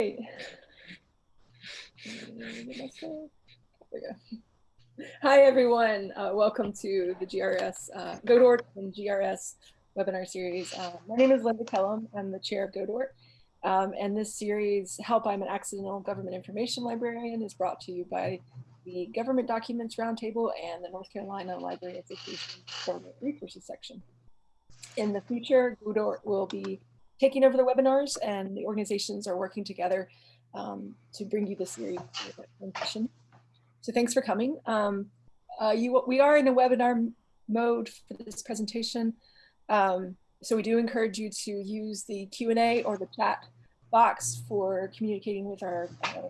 Hi, everyone. Uh, welcome to the GRS uh, Godort and GRS webinar series. Uh, my name is Linda Kellum. I'm the chair of Godort. Um, and this series, Help I'm an Accidental Government Information Librarian, is brought to you by the Government Documents Roundtable and the North Carolina Library Association Government Resources section. In the future, Godort will be taking over the webinars and the organizations are working together um, to bring you this series so thanks for coming. Um, uh, you, we are in a webinar mode for this presentation. Um, so we do encourage you to use the Q&A or the chat box for communicating with our uh,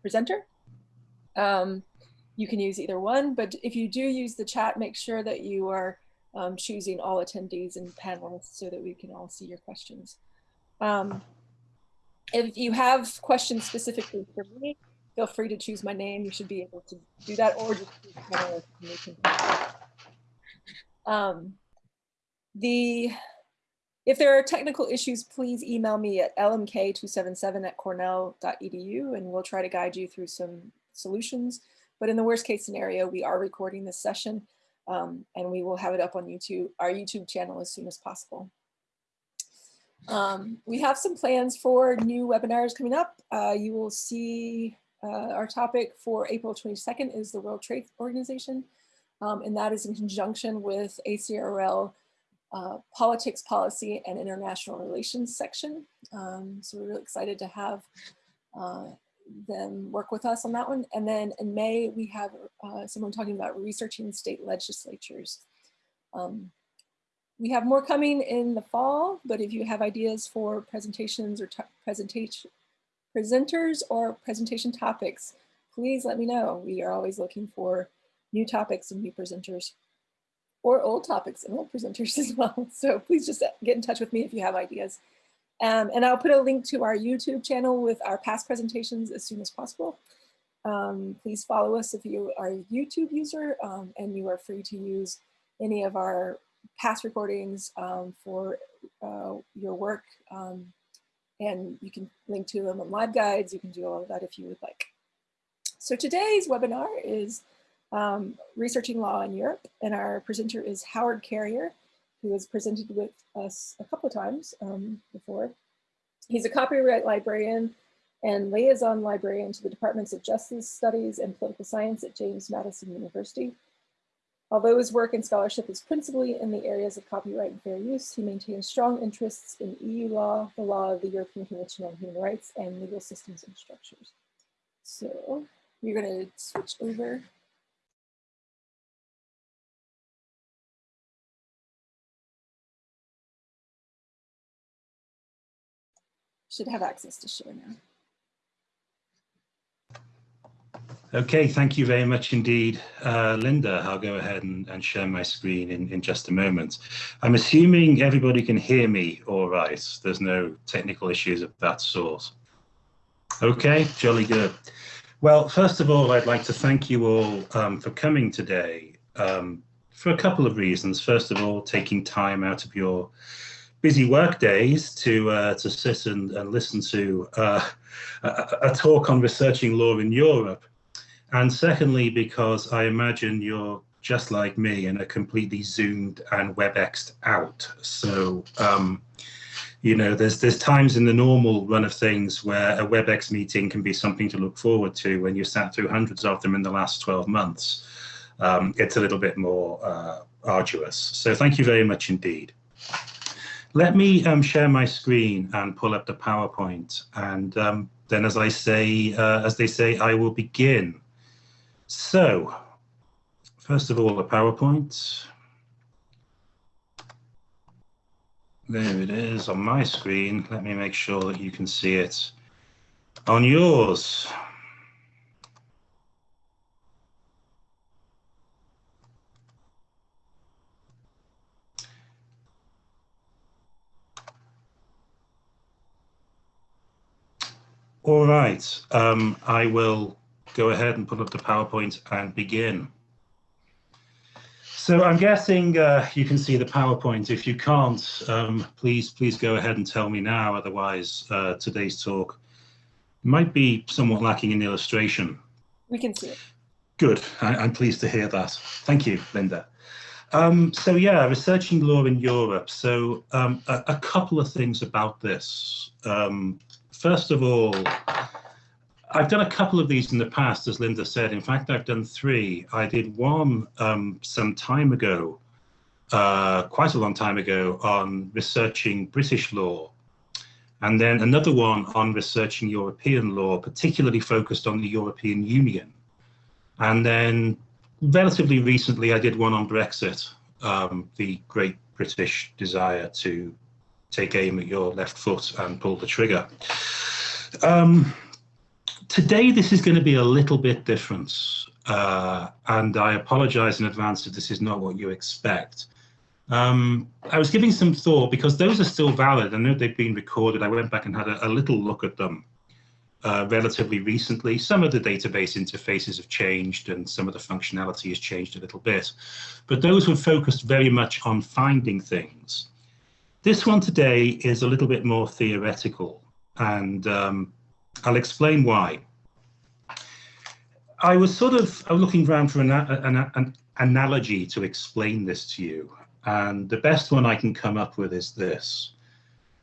presenter. Um, you can use either one, but if you do use the chat, make sure that you are um, choosing all attendees and panelists so that we can all see your questions. Um, if you have questions specifically for me, feel free to choose my name. You should be able to do that or just um, the if there are technical issues, please email me at lmk277 at cornell.edu and we'll try to guide you through some solutions. But in the worst case scenario, we are recording this session um, and we will have it up on YouTube, our YouTube channel as soon as possible. Um, we have some plans for new webinars coming up. Uh, you will see uh, our topic for April 22nd is the World Trade Organization, um, and that is in conjunction with ACRL uh, Politics, Policy, and International Relations section. Um, so we're really excited to have uh, them work with us on that one. And then in May, we have uh, someone talking about researching state legislatures. Um, we have more coming in the fall, but if you have ideas for presentations or presentation presenters or presentation topics, please let me know. We are always looking for new topics and new presenters or old topics and old presenters as well. So please just get in touch with me if you have ideas. Um, and I'll put a link to our YouTube channel with our past presentations as soon as possible. Um, please follow us if you are a YouTube user um, and you are free to use any of our past recordings um, for uh, your work um, and you can link to them on LibGuides. You can do all of that if you would like. So today's webinar is um, Researching Law in Europe, and our presenter is Howard Carrier, who has presented with us a couple of times um, before. He's a copyright librarian and liaison librarian to the Departments of Justice Studies and Political Science at James Madison University. Although his work and scholarship is principally in the areas of copyright and fair use, he maintains strong interests in EU law, the law of the European Convention on Human Rights, and legal systems and structures. So we're going to switch over. Should have access to share now. Okay, thank you very much indeed, uh, Linda. I'll go ahead and, and, share my screen in, in just a moment. I'm assuming everybody can hear me all right. There's no technical issues of that sort. Okay, jolly good. Well, first of all, I'd like to thank you all um, for coming today um, for a couple of reasons. First of all, taking time out of your busy work days to uh, to sit and, and listen to uh, a, a talk on researching law in Europe. And secondly, because I imagine you're just like me and are completely zoomed and WebExed out. So, um, you know, there's there's times in the normal run of things where a WebEx meeting can be something to look forward to when you sat through hundreds of them in the last 12 months. Um, it's a little bit more uh, arduous. So thank you very much indeed. Let me um, share my screen and pull up the PowerPoint. And um, then as I say, uh, as they say, I will begin. So, first of all, the PowerPoint. There it is on my screen. Let me make sure that you can see it on yours. All right, um, I will go ahead and put up the PowerPoint and begin. So I'm guessing uh, you can see the PowerPoint. If you can't, um, please please go ahead and tell me now. Otherwise, uh, today's talk Might be somewhat lacking in illustration. We can see it. Good. I, am pleased to hear that. Thank you, Linda. Um, so yeah, researching law in Europe. So um, a, a, couple of things about this. First of all, I've done a couple of these in the past, as Linda said. In fact, I've done three. I did one um, some time ago, uh, quite a long time ago, on researching British law. And then another one on researching European law, particularly focused on the European Union. And then relatively recently, I did one on Brexit, um, the great British desire to take aim at your left foot and pull the trigger. Um, today, this is going to be a little bit different. Uh, and I apologize in advance if this is not what you expect. Um, I was giving some thought because those are still valid. I know they've been recorded. I went back and had a, a little look at them uh, relatively recently. Some of the database interfaces have changed and some of the functionality has changed a little bit, but those were focused very much on finding things. This one today is a little bit more theoretical and um, I'll explain why. I was sort of looking around for an, an, an analogy to explain this to you and the best one I can come up with is this.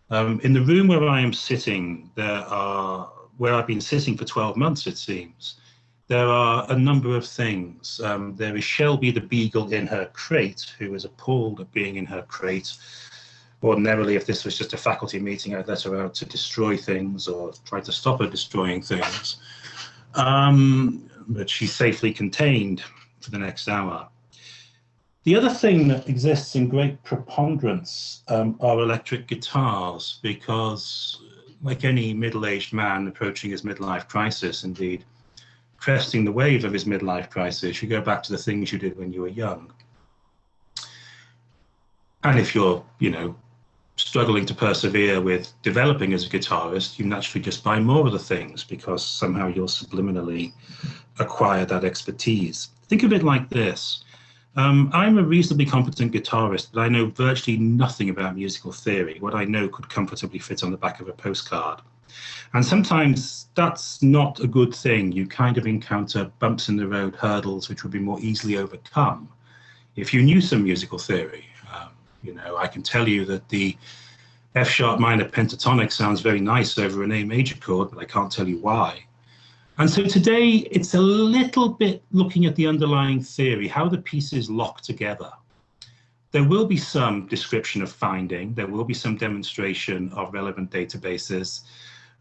Um, in the room where I am sitting, there are where I've been sitting for 12 months, it seems, there are a number of things. Um, there is Shelby the beagle in her crate, who is appalled at being in her crate. Ordinarily, if this was just a faculty meeting, I'd let her out to destroy things or try to stop her destroying things. Um, but she's safely contained for the next hour. The other thing that exists in great preponderance um, are electric guitars, because like any middle-aged man approaching his midlife crisis, indeed, cresting the wave of his midlife crisis, you go back to the things you did when you were young. And if you're, you know, struggling to persevere with developing as a guitarist, you naturally just buy more of the things because somehow you'll subliminally acquire that expertise. Think of it like this. Um, I'm a reasonably competent guitarist, but I know virtually nothing about musical theory. What I know could comfortably fit on the back of a postcard. And sometimes that's not a good thing. You kind of encounter bumps in the road, hurdles, which would be more easily overcome if you knew some musical theory. You know, I can tell you that the F sharp minor pentatonic sounds very nice over an A major chord, but I can't tell you why. And so today it's a little bit looking at the underlying theory, how the pieces lock together. There will be some description of finding, there will be some demonstration of relevant databases,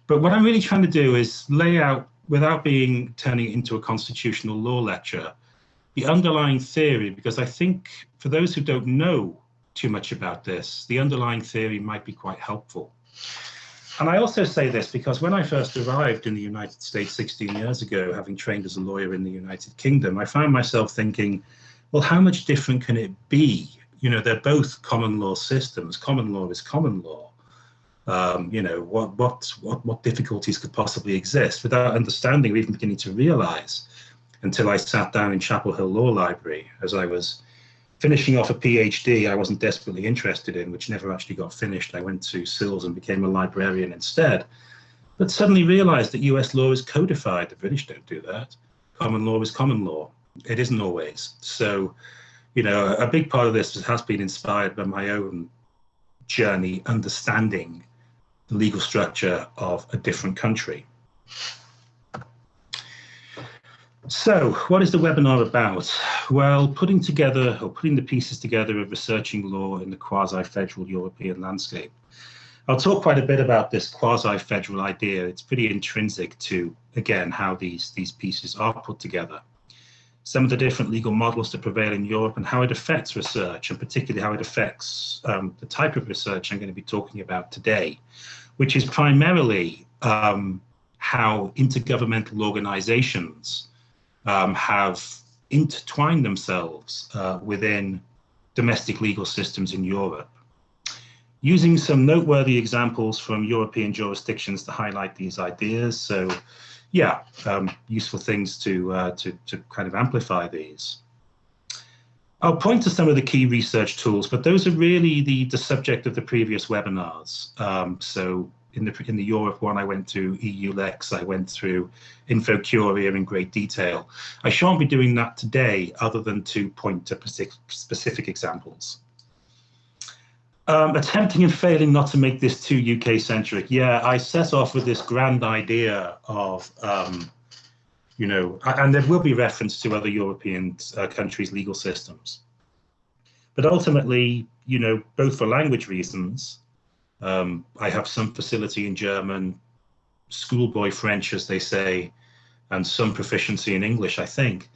but what I'm really trying to do is lay out, without being turning it into a constitutional law lecture, the underlying theory, because I think for those who don't know too much about this, the underlying theory might be quite helpful. And I also say this because when I first arrived in the United States 16 years ago, having trained as a lawyer in the United Kingdom, I found myself thinking, well, how much different can it be? You know, they're both common law systems. Common law is common law. Um, you know, what, what, what, what difficulties could possibly exist without understanding or even beginning to realize until I sat down in Chapel Hill Law Library as I was finishing off a PhD I wasn't desperately interested in, which never actually got finished. I went to SILS and became a librarian instead, but suddenly realized that US law is codified. The British don't do that. Common law is common law. It isn't always. So, you know, a big part of this has been inspired by my own journey understanding the legal structure of a different country. So what is the webinar about? Well, putting together or putting the pieces together of researching law in the quasi-federal European landscape. I'll talk quite a bit about this quasi-federal idea. It's pretty intrinsic to, again, how these, these pieces are put together. Some of the different legal models that prevail in Europe and how it affects research, and particularly how it affects um, the type of research I'm going to be talking about today, which is primarily um, how intergovernmental organizations um, have intertwined themselves uh, within domestic legal systems in Europe. Using some noteworthy examples from European jurisdictions to highlight these ideas. So yeah, um, useful things to, uh, to, to kind of amplify these. I'll point to some of the key research tools, but those are really the, the subject of the previous webinars. Um, so in the in the Europe one, I went through EUR-Lex, I went through InfoCuria in great detail. I shan't be doing that today, other than to point to specific examples. Um, attempting and failing not to make this too UK centric. Yeah, I set off with this grand idea of, um, you know, and there will be reference to other European uh, countries' legal systems. But ultimately, you know, both for language reasons, um, I have some facility in German, schoolboy French, as they say, and some proficiency in English, I think.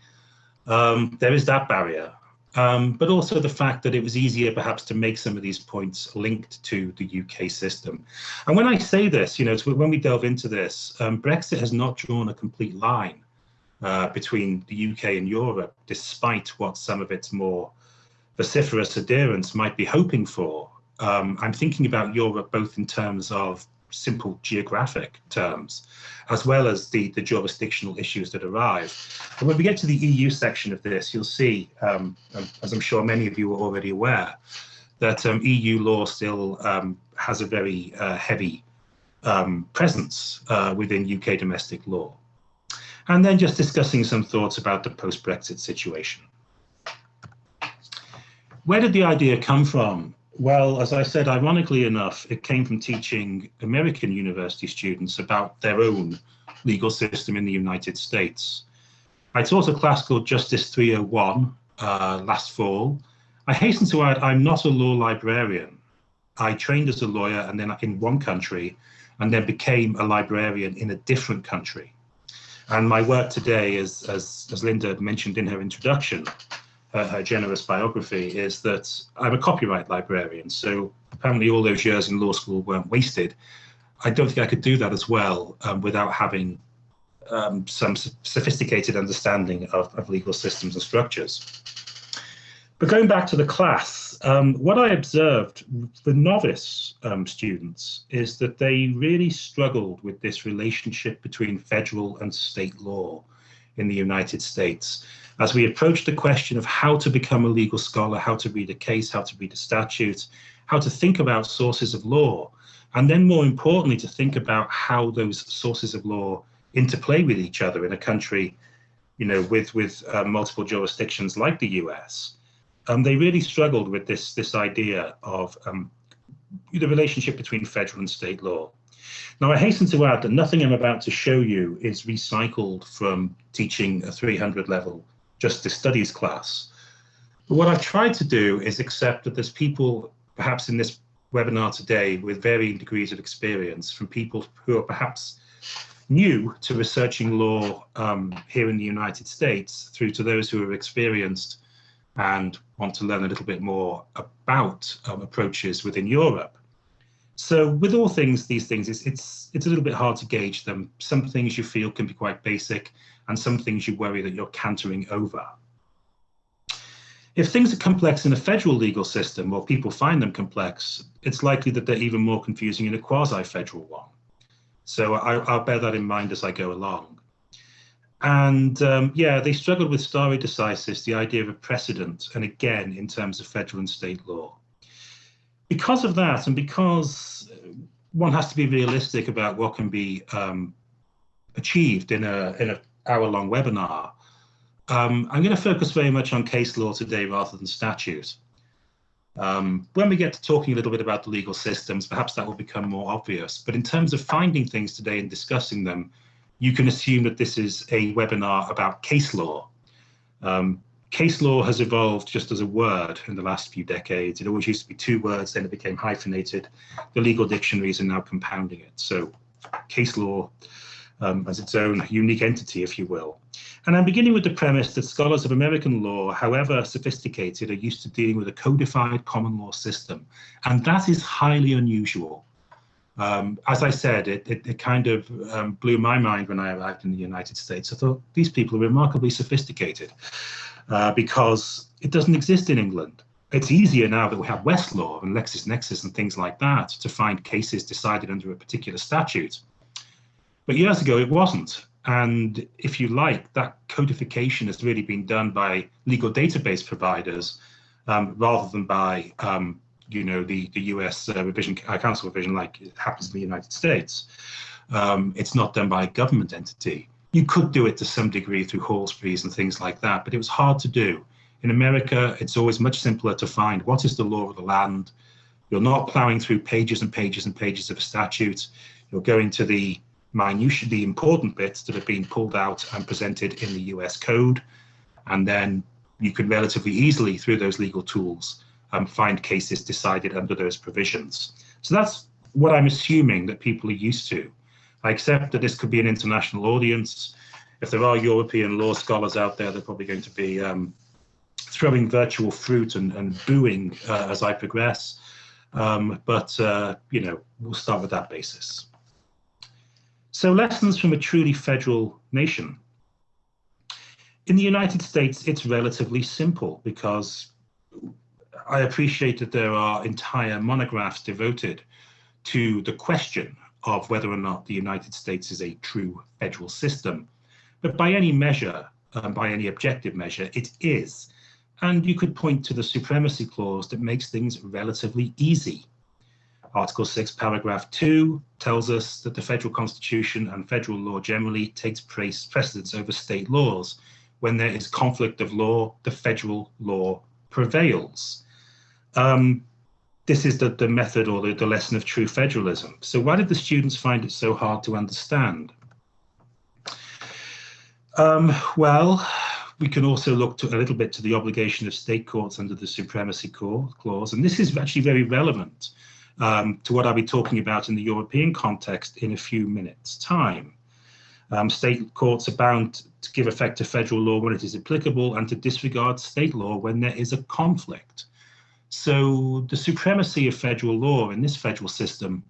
Um, there is that barrier. Um, but also the fact that it was easier perhaps to make some of these points linked to the UK system. And when I say this, you know, when we delve into this, um, Brexit has not drawn a complete line uh, between the UK and Europe, despite what some of its more vociferous adherents might be hoping for um, I'm thinking about Europe both in terms of simple geographic terms, as well as the, the jurisdictional issues that arise. And when we get to the EU section of this, you'll see, um, um, as I'm sure many of you are already aware, that um, EU law still um, has a very uh, heavy um, presence uh, within UK domestic law. And then just discussing some thoughts about the post-Brexit situation. Where did the idea come from? Well, as I said, ironically enough, it came from teaching American university students about their own legal system in the United States. I taught a class called Justice 301 uh, last fall. I hasten to add, I'm not a law librarian. I trained as a lawyer and then in one country and then became a librarian in a different country. And my work today, is, as, as Linda mentioned in her introduction, her, her generous biography is that I'm a copyright librarian. So apparently all those years in law school weren't wasted. I don't think I could do that as well um, without having um, some sophisticated understanding of, of, legal systems and structures. But going back to the class, um, what I observed for novice um, students is that they really struggled with this relationship between federal and state law in the United States as we approach the question of how to become a legal scholar, how to read a case, how to read a statute, how to think about sources of law, and then more importantly, to think about how those sources of law interplay with each other in a country, you know, with, with uh, multiple jurisdictions like the US. Um, they really struggled with this, this idea of um, the relationship between federal and state law. Now, I hasten to add that nothing I'm about to show you is recycled from teaching a 300 level justice studies class. But what I've tried to do is accept that there's people, perhaps in this webinar today, with varying degrees of experience from people who are perhaps new to researching law um, here in the United States through to those who are experienced and want to learn a little bit more about um, approaches within Europe. So with all things, these things, it's, it's, it's a little bit hard to gauge them. Some things you feel can be quite basic and some things you worry that you're cantering over. If things are complex in a federal legal system or people find them complex, it's likely that they're even more confusing in a quasi-federal one. So I, will bear that in mind as I go along. And um, yeah, they struggled with stare decisis, the idea of a precedent, and again, in terms of federal and state law. Because of that, and because one has to be realistic about what can be um, achieved in a, in a hour-long webinar, um, I'm going to focus very much on case law today rather than statute. Um, when we get to talking a little bit about the legal systems, perhaps that will become more obvious. But in terms of finding things today and discussing them, you can assume that this is a webinar about case law. Um, case law has evolved just as a word in the last few decades. It always used to be two words, then it became hyphenated. The legal dictionaries are now compounding it. So case law um, as its own unique entity, if you will. And I'm beginning with the premise that scholars of American law, however sophisticated, are used to dealing with a codified common law system. And that is highly unusual. Um, as I said, it, it, it kind of um, blew my mind when I arrived in the United States. I thought these people are remarkably sophisticated uh, because it doesn't exist in England. It's easier now that we have Westlaw and LexisNexis and things like that to find cases decided under a particular statute. But years ago, it wasn't. And if you like, that codification has really been done by legal database providers um, rather than by um, you know, the, the US uh, revision, uh, council revision like it happens in the United States. Um, it's not done by a government entity. You could do it to some degree through Halsbury's and things like that, but it was hard to do. In America, it's always much simpler to find what is the law of the land. You're not plowing through pages and pages and pages of a statute. You're going to the minutiae, the important bits that have been pulled out and presented in the US code. And then you can relatively easily, through those legal tools, um, find cases decided under those provisions. So that's what I'm assuming that people are used to. I accept that this could be an international audience. If there are European law scholars out there, they're probably going to be um, throwing virtual fruit and, and booing uh, as I progress. Um, but, uh, you know, we'll start with that basis. So lessons from a truly federal nation. In the United States, it's relatively simple because I appreciate that there are entire monographs devoted to the question of whether or not the United States is a true federal system. But by any measure, um, by any objective measure, it is. And you could point to the supremacy clause that makes things relatively easy. Article 6, paragraph 2 tells us that the federal constitution and federal law generally takes precedence over state laws. When there is conflict of law, the federal law prevails. Um, this is the, the method or the, the lesson of true federalism. So why did the students find it so hard to understand? Um, well, we can also look to a little bit to the obligation of state courts under the supremacy clause, and this is actually very relevant um, to what I'll be talking about in the European context in a few minutes' time. Um, state courts are bound to give effect to federal law when it is applicable and to disregard state law when there is a conflict. So the supremacy of federal law in this federal system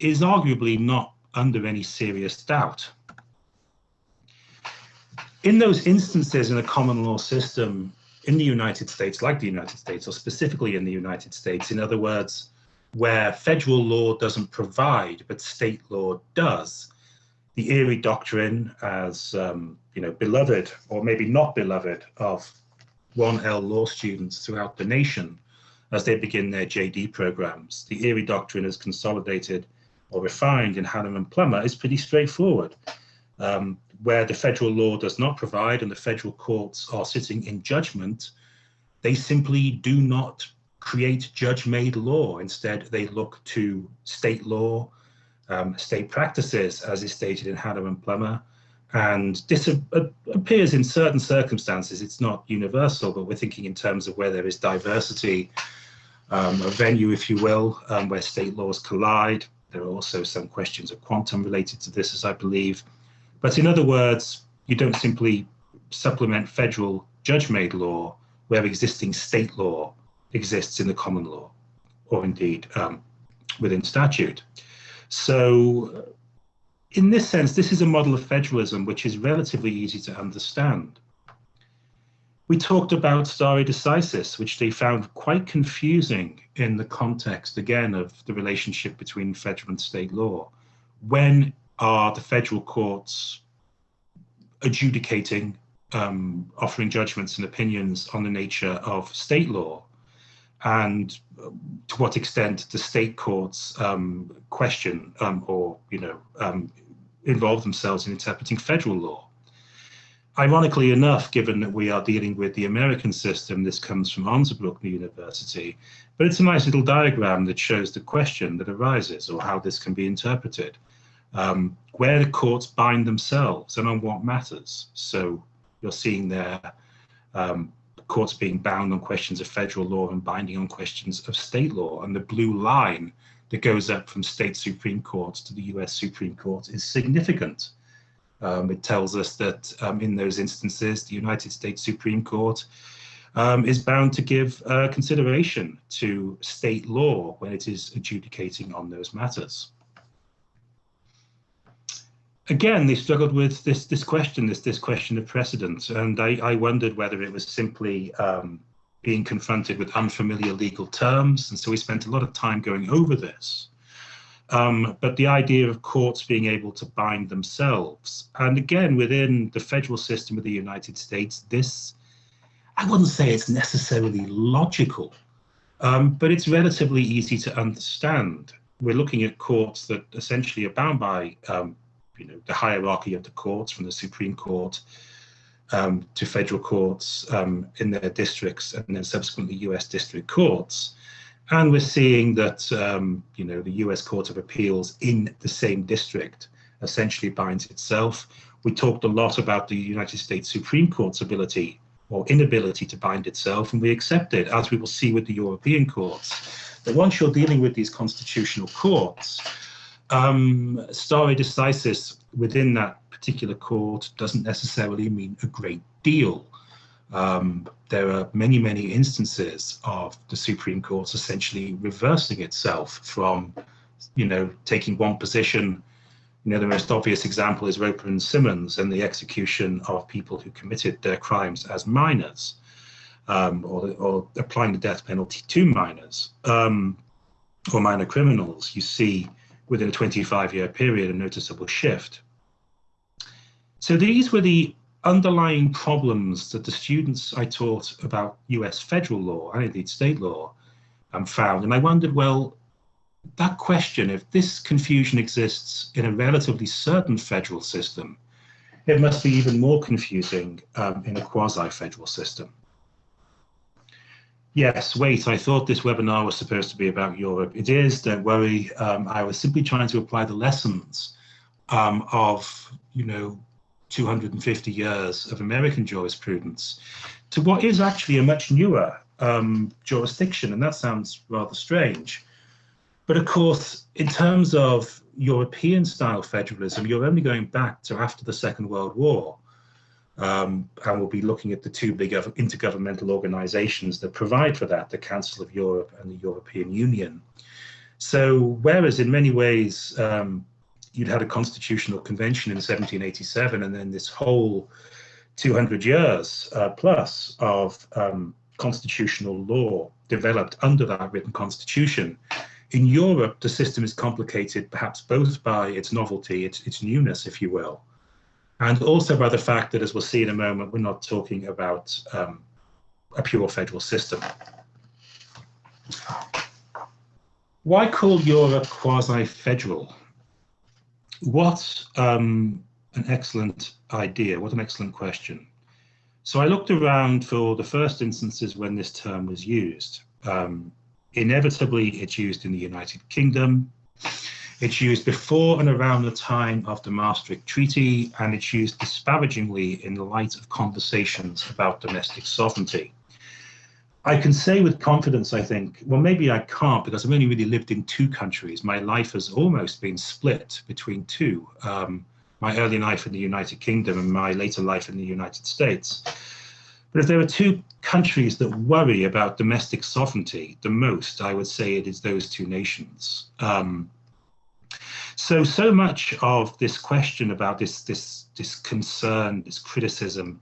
is arguably not under any serious doubt. In those instances in a common law system in the United States, like the United States, or specifically in the United States, in other words, where federal law doesn't provide, but state law does, the Erie Doctrine, as um, you know, beloved or maybe not beloved of 1L law students throughout the nation, as they begin their JD programs. The Erie Doctrine is consolidated or refined in Hanna and Plumer is pretty straightforward. Um, where the federal law does not provide and the federal courts are sitting in judgment, they simply do not create judge-made law. Instead, they look to state law, um, state practices, as is stated in Hanna and Plumer, and this appears in certain circumstances. It's not universal, but we're thinking in terms of where there is diversity um, a venue, if you will, um, where state laws collide. There are also some questions of quantum related to this, as I believe. But in other words, you don't simply supplement federal judge-made law where existing state law exists in the common law, or indeed um, within statute. So in this sense, this is a model of federalism which is relatively easy to understand. We talked about stare decisis, which they found quite confusing in the context, again, of the relationship between federal and state law. When are the federal courts adjudicating, um, offering judgments and opinions on the nature of state law? And to what extent the state courts um, question um, or, you know, um, involve themselves in interpreting federal law? ironically enough, given that we are dealing with the American system, this comes from Osnabrück University, but it's a nice little diagram that shows the question that arises or how this can be interpreted. Um, where the courts bind themselves and on what matters. So you're seeing there um, courts being bound on questions of federal law and binding on questions of state law. And the blue line that goes up from state Supreme Courts to the US Supreme Court is significant. Um, it tells us that um, in those instances, the United States Supreme Court um, is bound to give uh, consideration to state law when it is adjudicating on those matters. Again, they struggled with this, this question, this, this question of precedent, and I, I wondered whether it was simply um, being confronted with unfamiliar legal terms, and so we spent a lot of time going over this. Um, but the idea of courts being able to bind themselves. And again, within the federal system of the United States, this, I wouldn't say it's necessarily logical, Um, but it's relatively easy to understand. We're looking at courts that essentially are bound by um, you know, the hierarchy of the courts from the Supreme Court um, to federal courts um, in their districts and then subsequently US district courts. And we're seeing that, um, you know, the US Court of Appeals in the same district essentially binds itself. We talked a lot about the United States Supreme Court's ability or inability to bind itself, and we accept it, as we will see with the European courts, that once you're dealing with these constitutional courts, um, stare decisis within that particular court doesn't necessarily mean a great deal. Um, there are many, many instances of the Supreme Court essentially reversing itself from, you know, taking one position. You know, the most obvious example is Roper and Simmons and the execution of people who committed their crimes as minors, um, or, or, applying the death penalty to minors um, or minor criminals. You see within a 25 year period a noticeable shift. So these were the underlying problems that the students I taught about US federal law and indeed state law um, found. And I wondered, well, that question, if this confusion exists in a relatively certain federal system, it must be even more confusing um, in a quasi-federal system. Yes, wait, I thought this webinar was supposed to be about Europe. It is, don't worry. Um, I was simply trying to apply the lessons um, of, you know, 250 years of American jurisprudence to what is actually a much newer um, jurisdiction, and that sounds rather strange. But of course, in terms of European style federalism, you're only going back to after the Second World War. Um, and we'll be looking at the two big intergovernmental organizations that provide for that, the Council of Europe and the European Union. So whereas in many ways um, you'd had a constitutional convention in 1787 and then this whole 200 years uh, plus of um, constitutional law developed under that written constitution. In Europe, the system is complicated perhaps both by its novelty, its, its newness, if you will, and also by the fact that, as we'll see in a moment, we're not talking about um, a pure federal system. Why call Europe quasi-federal? What um, an excellent idea, what an excellent question. So I looked around for the first instances when this term was used. Um, inevitably, it's used in the United Kingdom. It's used before and around the time of the Maastricht Treaty, and it's used disparagingly in the light of conversations about domestic sovereignty. I can say with confidence, I think, well, maybe I can't because I've only really lived in two countries. My life has almost been split between two. Um, my early life in the United Kingdom and my later life in the United States. But if there are two countries that worry about domestic sovereignty the most, I would say it is those two nations. Um, so, so much of this question about this, this, this concern, this criticism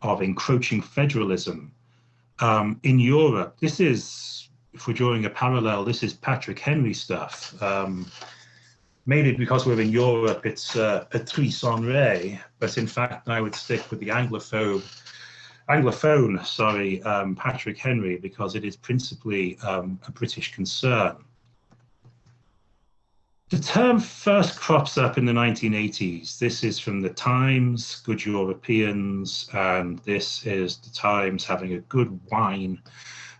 of encroaching federalism um, in Europe, this is, if we're drawing a parallel, this is Patrick Henry stuff. Um, maybe because we're in Europe, it's uh, Patrice Henry, but in fact, I would stick with the Anglophone, Anglophone, sorry, um, Patrick Henry, because it is principally um, a British concern. The term first crops up in the 1980s. This is from the Times, Good Europeans, and this is the Times having a good whine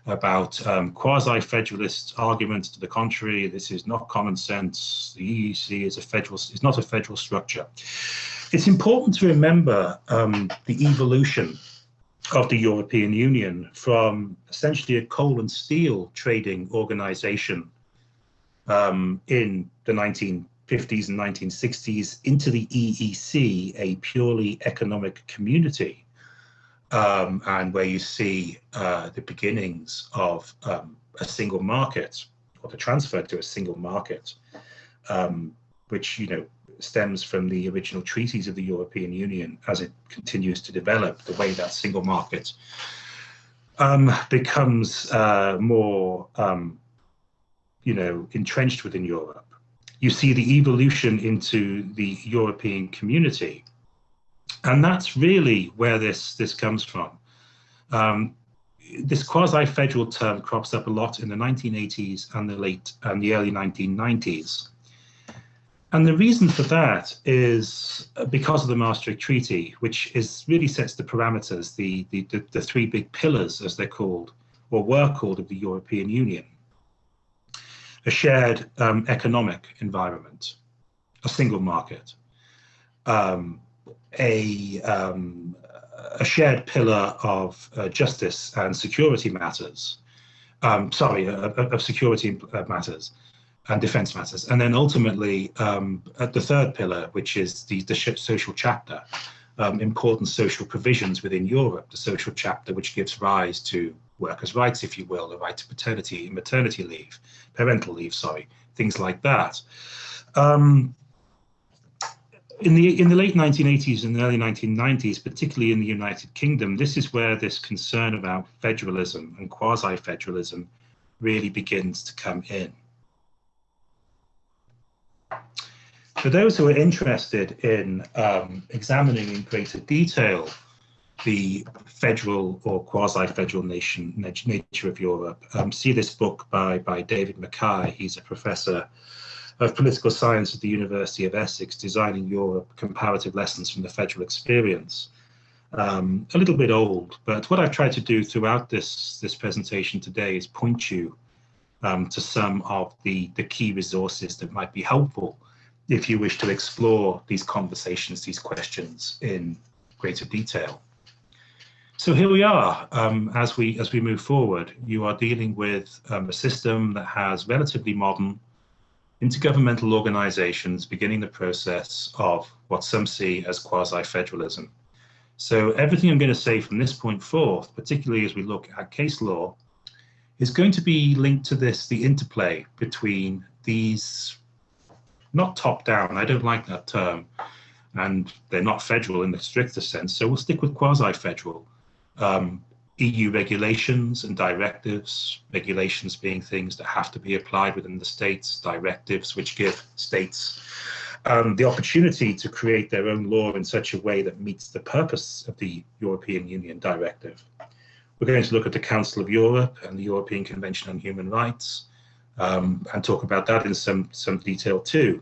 about um, quasi-federalist arguments to the contrary. This is not common sense. The EEC is a federal, is not a federal structure. It's important to remember um, the evolution of the European Union from essentially a coal and steel trading organization um, in the 1950s and 1960s into the EEC, a purely economic community, um, and where you see uh, the beginnings of um, a single market or the transfer to a single market, um, which you know stems from the original treaties of the European Union as it continues to develop, the way that single market um, becomes uh, more um, you know, entrenched within Europe. You see the evolution into the European community. And that's really where this, this comes from. Um, this quasi-federal term crops up a lot in the 1980s and the late and the early 1990s. And the reason for that is because of the Maastricht Treaty, which is really sets the parameters, the, the, the, the three big pillars, as they're called, or were called, of the European Union. A shared um, economic environment, a single market, um, a, um, a shared pillar of uh, justice and security matters, um, sorry, uh, of security uh, matters and defense matters. And then ultimately, um, at the third pillar, which is the, the social chapter, um, important social provisions within Europe, the social chapter which gives rise to workers' rights, if you will, the right to paternity maternity leave, parental leave, sorry, things like that. Um, in the in the late 1980s and early 1990s, particularly in the United Kingdom, this is where this concern about federalism and quasi-federalism really begins to come in. For those who are interested in um, examining in greater detail the federal or quasi-federal nation nature of Europe, um, see this book by, by David McKay. He's a professor of political science at the University of Essex, Designing Europe, Comparative Lessons from the Federal Experience. Um, a little bit old, but what I've tried to do throughout this, this presentation today is point you um, to some of the, the key resources that might be helpful if you wish to explore these conversations, these questions in greater detail. So here we are, um, as we as we move forward, you are dealing with um, a system that has relatively modern intergovernmental organizations beginning the process of what some see as quasi-federalism. So everything I'm going to say from this point forth, particularly as we look at case law, is going to be linked to this, the interplay between these, not top down, I don't like that term, and they're not federal in the strictest sense, so we'll stick with quasi-federal. Um, EU regulations and directives, regulations being things that have to be applied within the states, directives which give states um, the opportunity to create their own law in such a way that meets the purpose of the European Union directive. We're going to look at the Council of Europe and the European Convention on Human Rights um, and talk about that in some, some detail too.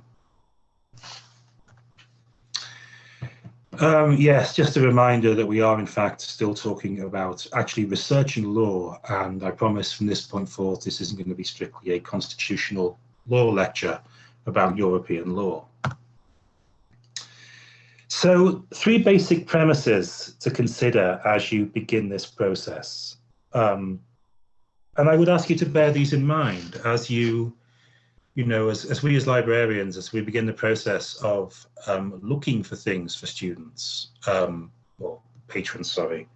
Um, yes, just a reminder that we are in fact still talking about actually research researching law and I promise from this point forth this isn't going to be strictly a constitutional law lecture about European law. So three basic premises to consider as you begin this process. Um, and I would ask you to bear these in mind as you, you know, as, as we as librarians, as we begin the process of um, looking for things for students, um, or patrons, sorry,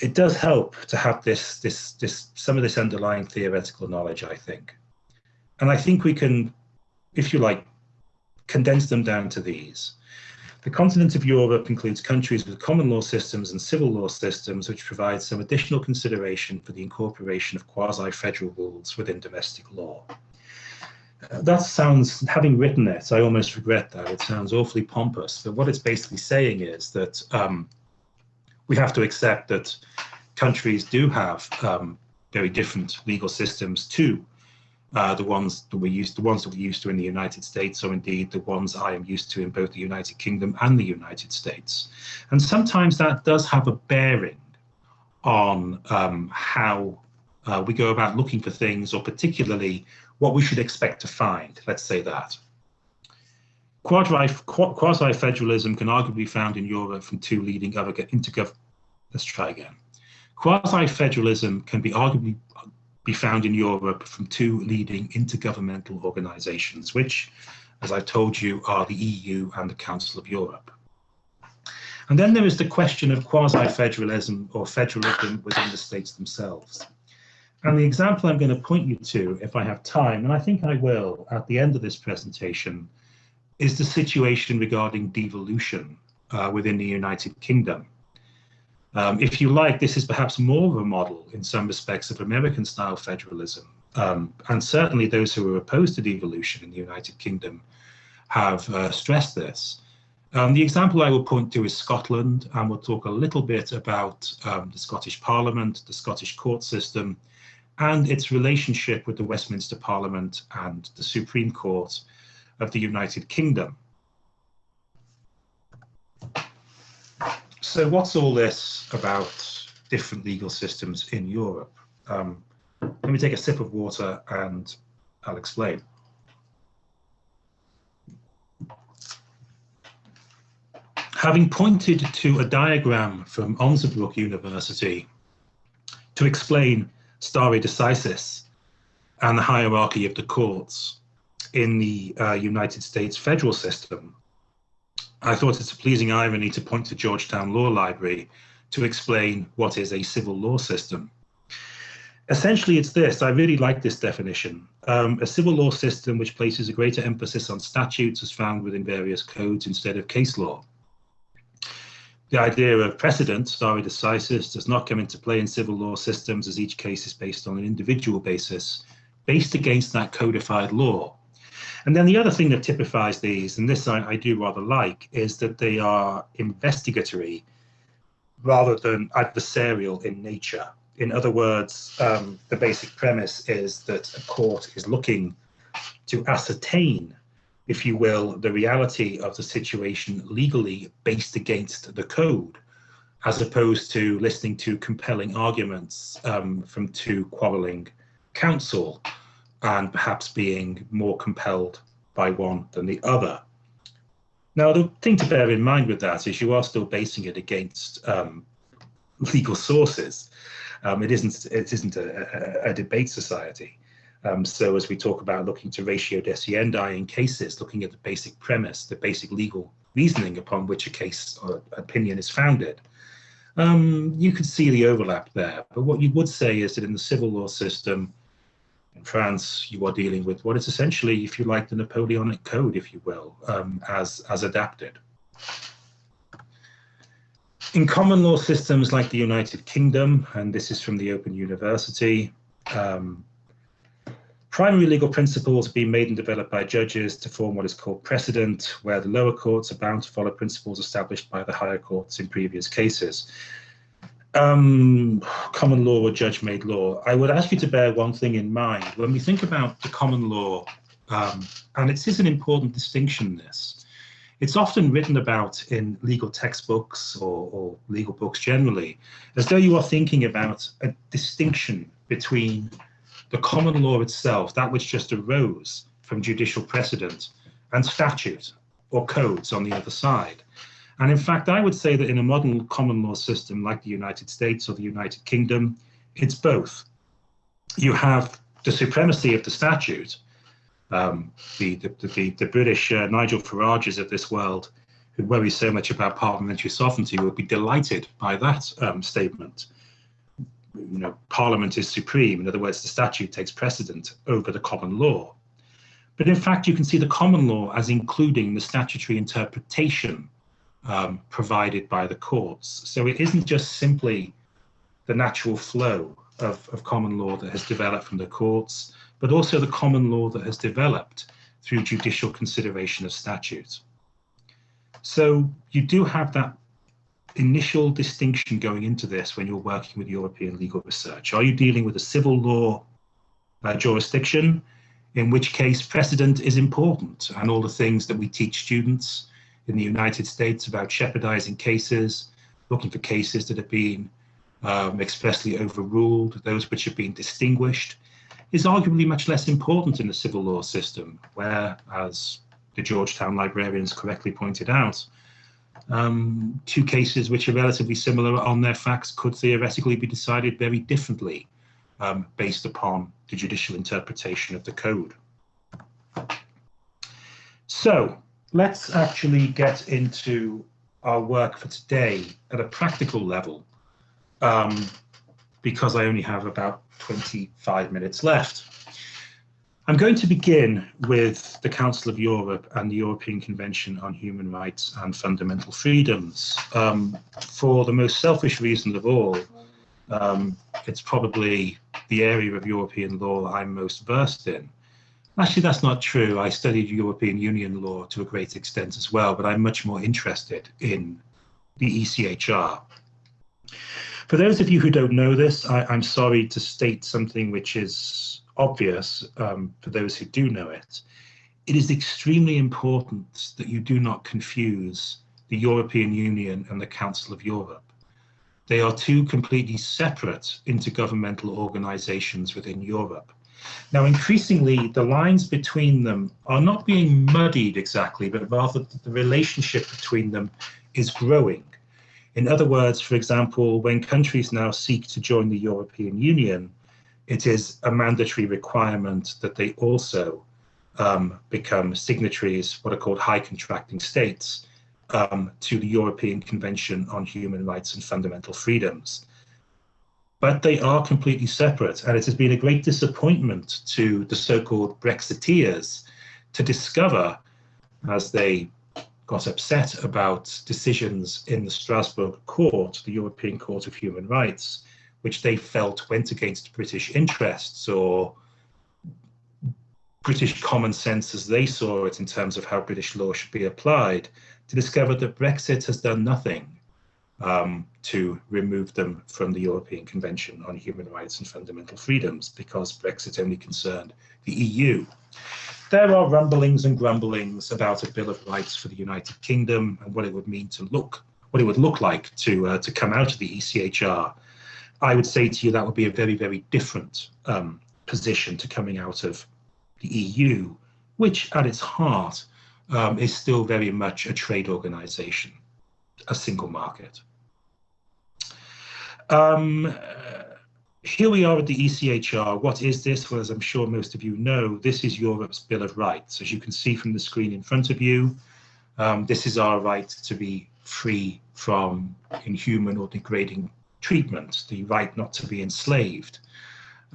it does help to have this, this, this, some of this underlying theoretical knowledge, I think. And I think we can, if you like, condense them down to these. The continent of Europe includes countries with common law systems and civil law systems, which provide some additional consideration for the incorporation of quasi-federal rules within domestic law. That sounds, having written it, I almost regret that. It sounds awfully pompous, but what it's basically saying is that um, we have to accept that countries do have um, very different legal systems too, uh, the ones that we used, the ones that we're used to in the United States, or indeed the ones I am used to in both the United Kingdom and the United States. And sometimes that does have a bearing on um, how uh, we go about looking for things, or particularly what we should expect to find, let's say that. Quasi-federalism can arguably be found in Europe from two leading other intergov... Let's try again. Quasi-federalism can be arguably be found in Europe from two leading intergovernmental organizations, which, as I've told you, are the EU and the Council of Europe. And then there is the question of quasi-federalism or federalism within the states themselves. And the example I'm going to point you to, if I have time, and I think I will at the end of this presentation, is the situation regarding devolution uh, within the United Kingdom. Um, if you like, this is perhaps more of a model in some respects of American style federalism. Um, and certainly those who are opposed to devolution in the United Kingdom have uh, stressed this. Um, the example I will point to is Scotland, and we'll talk a little bit about um, the Scottish Parliament, the Scottish court system, and its relationship with the Westminster Parliament and the Supreme Court of the United Kingdom. So what's all this about different legal systems in Europe? Um, let me take a sip of water and I'll explain. Having pointed to a diagram from Osnabrück University to explain stare decisis and the hierarchy of the courts in the uh, United States federal system, I thought it's a pleasing irony to point to Georgetown Law Library to explain what is a civil law system. Essentially, it's this. I really like this definition. Um, a civil law system which places a greater emphasis on statutes as found within various codes instead of case law. The idea of precedent, stare decisis, does not come into play in civil law systems as each case is based on an individual basis, based against that codified law. And then the other thing that typifies these, and this I, I do rather like, is that they are investigatory rather than adversarial in nature. In other words, um, the basic premise is that a court is looking to ascertain if you will, the reality of the situation legally based against the code, as opposed to listening to compelling arguments um, from two quarreling counsel and perhaps being more compelled by one than the other. Now, the thing to bear in mind with that is you are still basing it against um, legal sources. Um, it isn't, it isn't a, a, a debate society. Um, so as we talk about looking to ratio decidendi in cases, looking at the basic premise, the basic legal reasoning upon which a case or opinion is founded, um, you can see the overlap there. But what you would say is that in the civil law system in France, you are dealing with what is essentially, if you like, the Napoleonic Code, if you will, um, as, as adapted. In common law systems like the United Kingdom, and this is from the Open University, um, Primary legal principles being made and developed by judges to form what is called precedent, where the lower courts are bound to follow principles established by the higher courts in previous cases. Um, common law or judge-made law. I would ask you to bear one thing in mind. When we think about the common law, um, and it is an important distinction, this, it's often written about in legal textbooks or, or legal books generally, as though you are thinking about a distinction between the common law itself, that which just arose from judicial precedent, and statute or codes on the other side. And in fact, I would say that in a modern common law system like the United States or the United Kingdom, it's both. You have the supremacy of the statute, um, the, the, the, the, British uh, Nigel Farages of this world, who worry so much about parliamentary sovereignty, will be delighted by that um, statement you know, Parliament is supreme. In other words, the statute takes precedent over the common law. But in fact, you can see the common law as including the statutory interpretation um, provided by the courts. So it isn't just simply the natural flow of, of common law that has developed from the courts, but also the common law that has developed through judicial consideration of statutes. So you do have that initial distinction going into this when you're working with European legal research? Are you dealing with a civil law uh, jurisdiction, in which case precedent is important and all the things that we teach students in the United States about Shepardizing cases, looking for cases that have been um, expressly overruled, those which have been distinguished, is arguably much less important in the civil law system, where, as the Georgetown librarians correctly pointed out, um, two cases which are relatively similar on their facts could theoretically be decided very differently um, based upon the judicial interpretation of the code. So let's actually get into our work for today at a practical level um, because I only have about 25 minutes left. I'm going to begin with the Council of Europe and the European Convention on Human Rights and Fundamental Freedoms. Um, for the most selfish reason of all, um, it's probably the area of European law I'm most versed in. Actually, that's not true. I studied European Union law to a great extent as well, but I'm much more interested in the ECHR. For those of you who don't know this, I, am sorry to state something which is obvious um, for those who do know it. It is extremely important that you do not confuse the European Union and the Council of Europe. They are two completely separate intergovernmental organizations within Europe. Now, increasingly, the lines between them are not being muddied exactly, but rather the relationship between them is growing. In other words, for example, when countries now seek to join the European Union, it is a mandatory requirement that they also um, become signatories, what are called high contracting states, um, to the European Convention on Human Rights and Fundamental Freedoms. But they are completely separate, and it has been a great disappointment to the so-called Brexiteers to discover, as they got upset about decisions in the Strasbourg Court, the European Court of Human Rights, which they felt went against British interests or British common sense as they saw it in terms of how British law should be applied, to discover that Brexit has done nothing um, to remove them from the European Convention on Human Rights and Fundamental Freedoms because Brexit only concerned the EU there are rumblings and grumblings about a Bill of Rights for the United Kingdom and what it would mean to look, what it would look like to uh, to come out of the ECHR. I would say to you that would be a very, very different um, position to coming out of the EU, which at its heart um, is still very much a trade organization, a single market. Um, here we are at the ECHR. What is this? Well, as I'm sure most of you know, this is Europe's Bill of Rights. As you can see from the screen in front of you, um, this is our right to be free from inhuman or degrading treatment, the right not to be enslaved,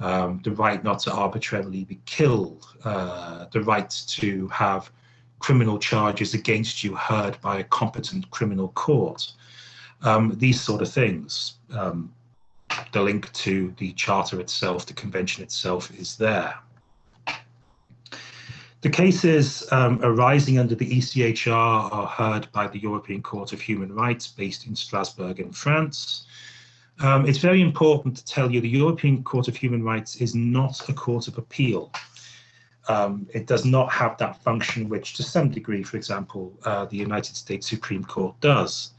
um, the right not to arbitrarily be killed, uh, the right to have criminal charges against you heard by a competent criminal court, um, these sort of things. Um, the link to the charter itself, the convention itself is there. The cases um, arising under the ECHR are heard by the European Court of Human Rights based in Strasbourg in France. Um, it's very important to tell you the European Court of Human Rights is not a court of appeal. Um, it does not have that function which to some degree, for example, uh, the United States Supreme Court does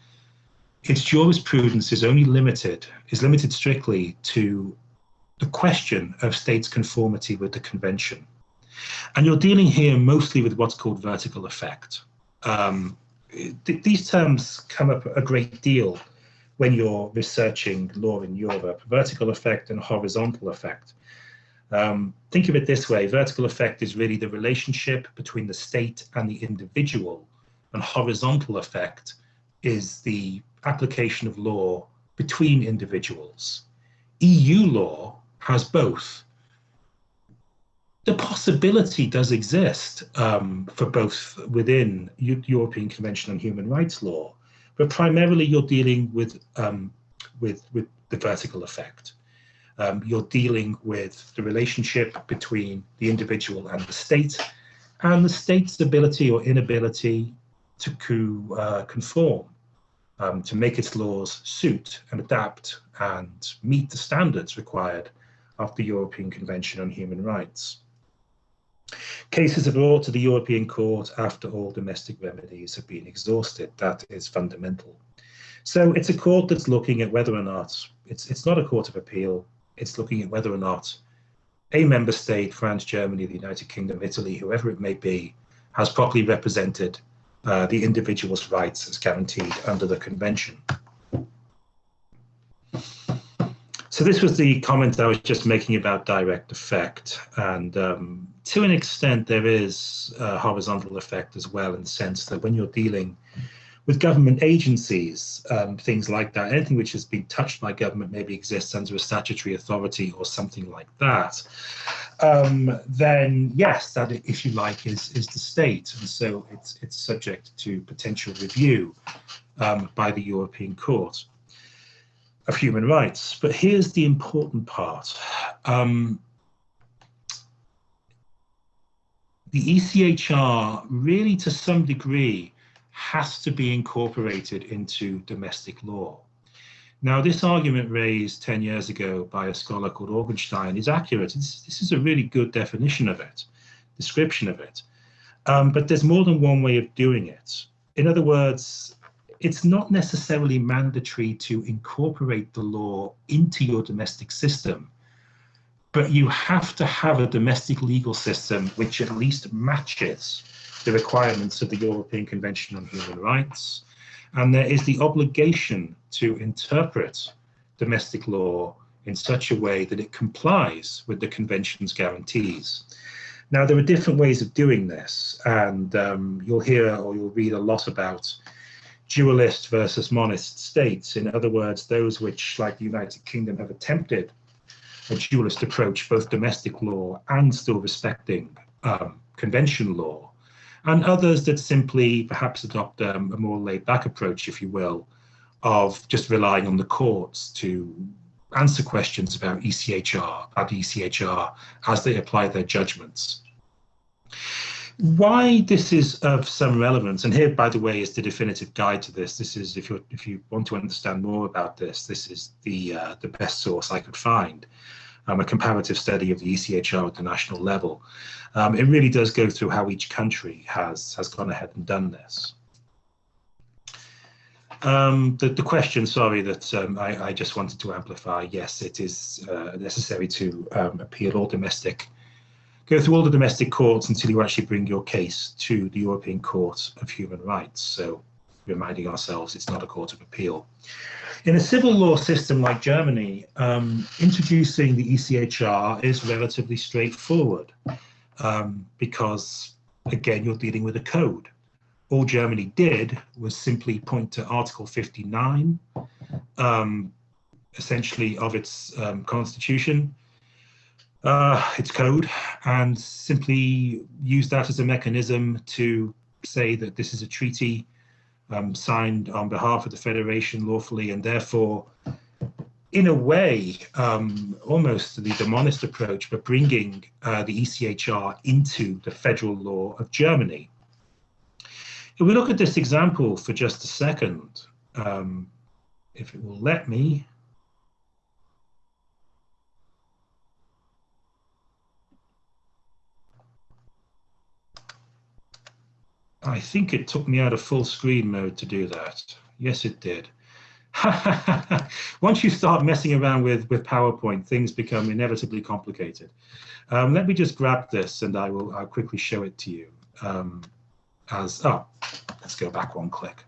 its jurisprudence is only limited, is limited strictly to the question of states' conformity with the convention. And you're dealing here mostly with what's called vertical effect. Um, th these terms come up a great deal when you're researching law in Europe, vertical effect and horizontal effect. Um, think of it this way, vertical effect is really the relationship between the state and the individual, and horizontal effect is the application of law between individuals. EU law has both. The possibility does exist um, for both within U European Convention on Human Rights law, but primarily you're dealing with, um, with, with the vertical effect. Um, you're dealing with the relationship between the individual and the state, and the state's ability or inability to co uh, conform um, to make its laws suit and adapt and meet the standards required of the European Convention on Human Rights. Cases are brought to the European Court after all domestic remedies have been exhausted. That is fundamental. So it's a court that's looking at whether or not, it's, it's not a court of appeal, it's looking at whether or not a member state, France, Germany, the United Kingdom, Italy, whoever it may be, has properly represented uh, the individual's rights as guaranteed under the convention. So this was the comment I was just making about direct effect. And um, to an extent, there is a horizontal effect as well in the sense that when you're dealing with government agencies, um, things like that, anything which has been touched by government maybe exists under a statutory authority or something like that um, then yes, that if you like is is the state, and so it's it's subject to potential review um, by the European Court of Human Rights. But here's the important part. Um, the ECHR really to some degree has to be incorporated into domestic law. Now, this argument raised 10 years ago by a scholar called Augenstein is accurate. This, this is a really good definition of it, description of it. Um, but there's more than one way of doing it. In other words, it's not necessarily mandatory to incorporate the law into your domestic system, but you have to have a domestic legal system which at least matches the requirements of the European Convention on Human Rights. And there is the obligation to interpret domestic law in such a way that it complies with the Convention's guarantees. Now, there are different ways of doing this, and um, you'll hear or you'll read a lot about dualist versus monist states. In other words, those which, like the United Kingdom, have attempted a dualist approach, both domestic law and still respecting um, convention law, and others that simply perhaps adopt um, a more laid back approach, if you will, of just relying on the courts to answer questions about ECHR, about ECHR as they apply their judgments. Why this is of some relevance, and here, by the way, is the definitive guide to this. This is, if you if you want to understand more about this, this is the uh, the best source I could find, um, a comparative study of the ECHR at the national level. Um, it really does go through how each country has has gone ahead and done this. Um, the, the question, sorry, that um, I, I, just wanted to amplify, yes, it is uh, necessary to um, appeal all domestic, go through all the domestic courts until you actually bring your case to the European Court of Human Rights. So reminding ourselves it's not a court of appeal. In a civil law system like Germany, um, introducing the ECHR is relatively straightforward um, because, again, you're dealing with a code all Germany did was simply point to Article 59, um, essentially of its um, constitution, uh, its code, and simply use that as a mechanism to say that this is a treaty um, signed on behalf of the Federation lawfully, and therefore, in a way, um, almost the, the monist approach, but bringing uh, the ECHR into the federal law of Germany. If we look at this example for just a second, um, if it will let me, I think it took me out of full screen mode to do that. Yes, it did. Once you start messing around with, with PowerPoint, things become inevitably complicated. Um, let me just grab this and I will I'll quickly show it to you. Um, as, oh, let's go back one click.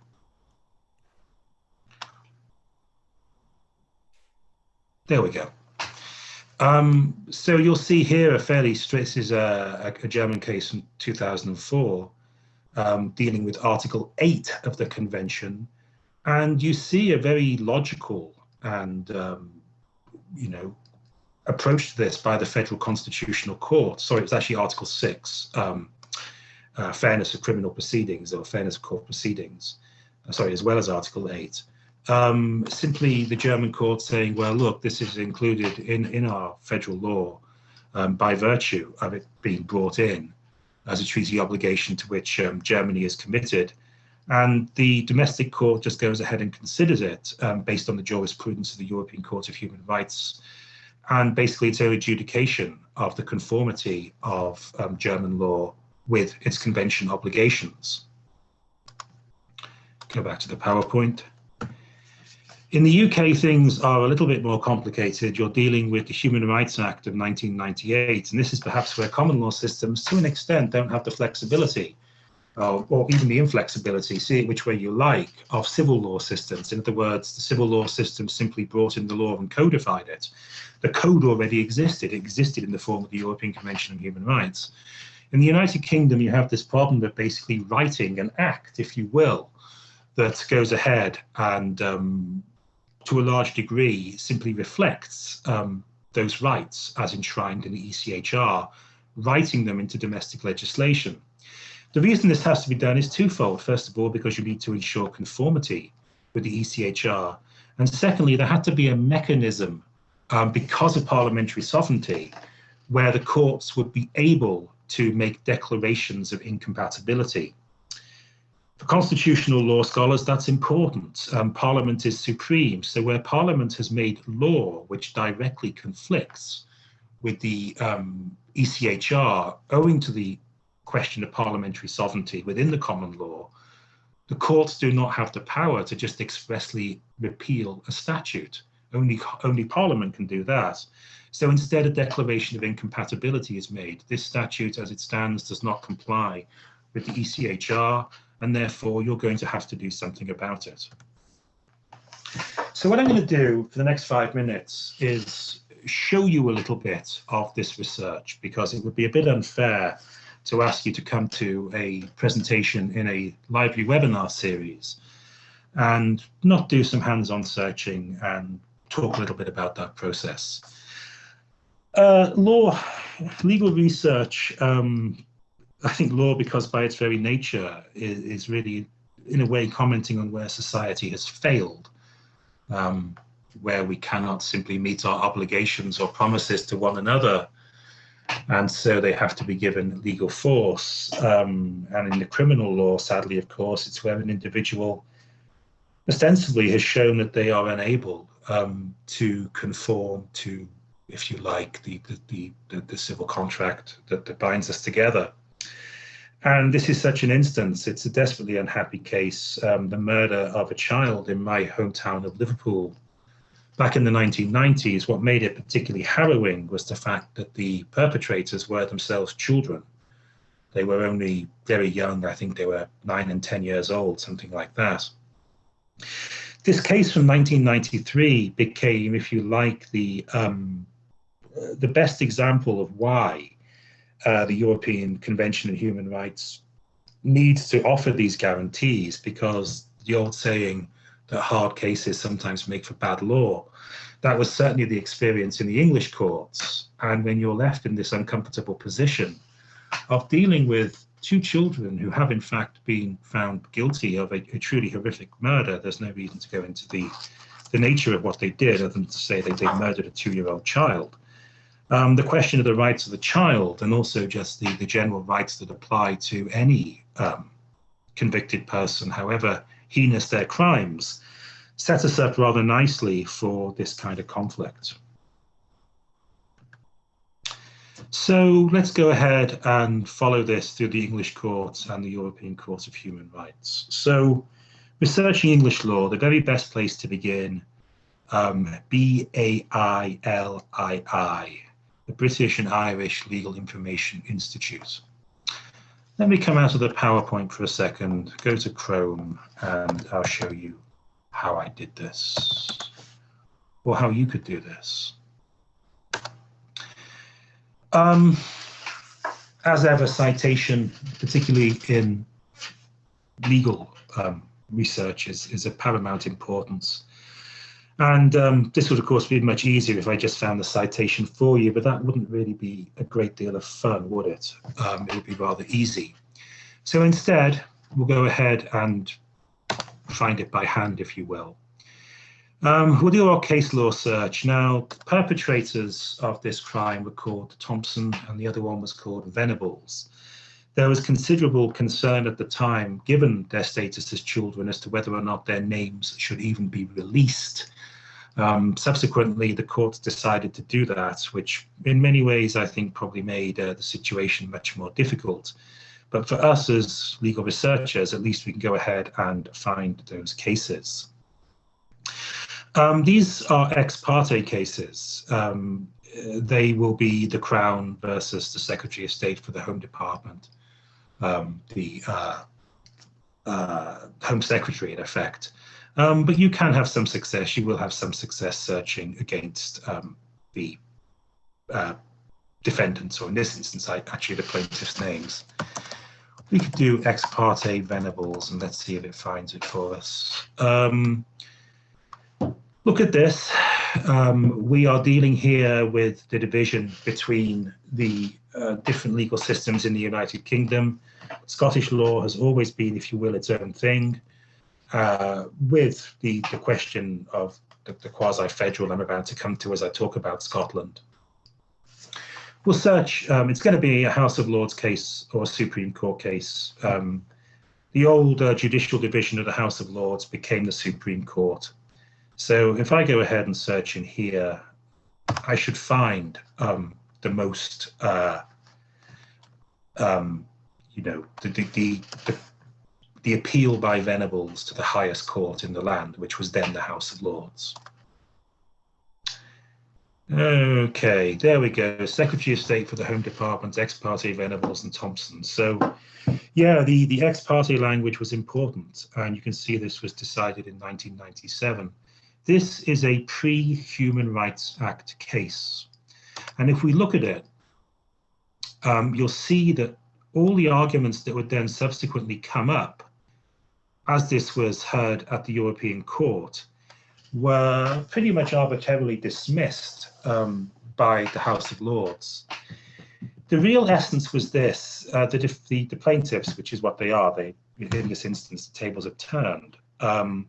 There we go. Um, so you'll see here a fairly straight, this is a, a, German case from 2004 um, dealing with Article 8 of the Convention. And you see a very logical and, um, you know, approach to this by the Federal Constitutional Court. Sorry, it's actually Article 6. Um, uh, fairness of criminal proceedings or fairness of court proceedings, uh, sorry, as well as Article 8. Um, simply the German court saying, well, look, this is included in, in our federal law um, by virtue of it being brought in as a treaty obligation to which um, Germany is committed. And the domestic court just goes ahead and considers it um, based on the jurisprudence of the European Court of Human Rights. And basically, it's an adjudication of the conformity of um, German law with its convention obligations. Go back to the PowerPoint. In the UK, things are a little bit more complicated. You're dealing with the Human Rights Act of 1998, and this is perhaps where common law systems, to an extent, don't have the flexibility uh, or even the inflexibility, see it which way you like, of civil law systems. In other words, the civil law system simply brought in the law and codified it. The code already existed. It existed in the form of the European Convention on Human Rights. In the United Kingdom, you have this problem of basically writing an act, if you will, that goes ahead and um, to a large degree simply reflects um, those rights as enshrined in the ECHR, writing them into domestic legislation. The reason this has to be done is twofold. First of all, because you need to ensure conformity with the ECHR. And secondly, there had to be a mechanism um, because of parliamentary sovereignty where the courts would be able to make declarations of incompatibility. For constitutional law scholars, that's important. Um, Parliament is supreme. So where Parliament has made law which directly conflicts with the um, ECHR, owing to the question of parliamentary sovereignty within the common law, the courts do not have the power to just expressly repeal a statute. Only, only Parliament can do that. So instead, a declaration of incompatibility is made. This statute, as it stands, does not comply with the ECHR, and therefore you're going to have to do something about it. So what I'm going to do for the next five minutes is show you a little bit of this research because it would be a bit unfair to ask you to come to a presentation in a library webinar series and not do some hands-on searching and talk a little bit about that process. Uh, law, legal research, um, I think law, because by its very nature, is, is, really, in a way, commenting on where society has failed, um, where we cannot simply meet our obligations or promises to one another and so they have to be given legal force. Um, and in the criminal law, sadly, of course, it's where an individual ostensibly has shown that they are unable um, to conform to, if you like, the, the, the, the civil contract that, that binds us together. And this is such an instance. It's a desperately unhappy case. Um, the murder of a child in my hometown of Liverpool back in the 1990s, what made it particularly harrowing was the fact that the perpetrators were themselves children. They were only very young. I think they were nine and 10 years old, something like that. This case from 1993 became, if you like, the, um, the best example of why uh, the European Convention on Human Rights needs to offer these guarantees because the old saying, that hard cases sometimes make for bad law. That was certainly the experience in the English courts. And when you're left in this uncomfortable position of dealing with two children who have in fact been found guilty of a, a truly horrific murder, there's no reason to go into the, the nature of what they did other than to say that they murdered a two-year-old child. Um, the question of the rights of the child and also just the, the general rights that apply to any um, convicted person, however heinous their crimes, set us up rather nicely for this kind of conflict. So let's go ahead and follow this through the English courts and the European Court of Human Rights. So researching English law, the very best place to begin, um, B-A-I-L-I-I, the British and Irish Legal Information Institute. Let me come out of the PowerPoint for a second, go to Chrome, and I'll show you how I did this, or how you could do this. Um, as ever, citation, particularly in legal um, research, is, is of paramount importance. And um, this would, of course, be much easier if I just found the citation for you, but that wouldn't really be a great deal of fun, would it? Um, it would be rather easy. So instead, we'll go ahead and find it by hand, if you will. Um, we'll do our case law search. Now, perpetrators of this crime were called Thompson and the other one was called Venables. There was considerable concern at the time, given their status as children, as to whether or not their names should even be released um, subsequently, the court decided to do that, which in many ways I think probably made uh, the situation much more difficult. But for us as legal researchers, at least we can go ahead and find those cases. Um, these are ex parte cases. Um, they will be the Crown versus the Secretary of State for the Home Department, um, the uh, uh, Home Secretary in effect. Um, but you can have some success. You will have some success searching against um, the uh, defendants, or in this instance, I actually the plaintiff's names. We could do ex parte Venables, and let's see if it finds it for us. Um, look at this. Um, we are dealing here with the division between the uh, different legal systems in the United Kingdom. Scottish law has always been, if you will, its own thing uh, with the, the question of the, the quasi-federal I'm about to come to as I talk about Scotland. we'll search, um, it's going to be a House of Lords case or a Supreme Court case. Um, the old uh, judicial division of the House of Lords became the Supreme Court. So if I go ahead and search in here, I should find um, the most, uh, um, you know, the, the, the, the appeal by Venables to the highest court in the land, which was then the House of Lords. Okay, there we go. Secretary of State for the Home Department, ex parte Venables and Thompson. So, yeah, the, the ex parte language was important, and you can see this was decided in 1997. This is a pre Human Rights Act case. And if we look at it, um, you'll see that all the arguments that would then subsequently come up as this was heard at the European Court were pretty much arbitrarily dismissed um, by the House of Lords. The real essence was this, uh, that if the, the, plaintiffs, which is what they are, they in this instance, the tables have turned, um,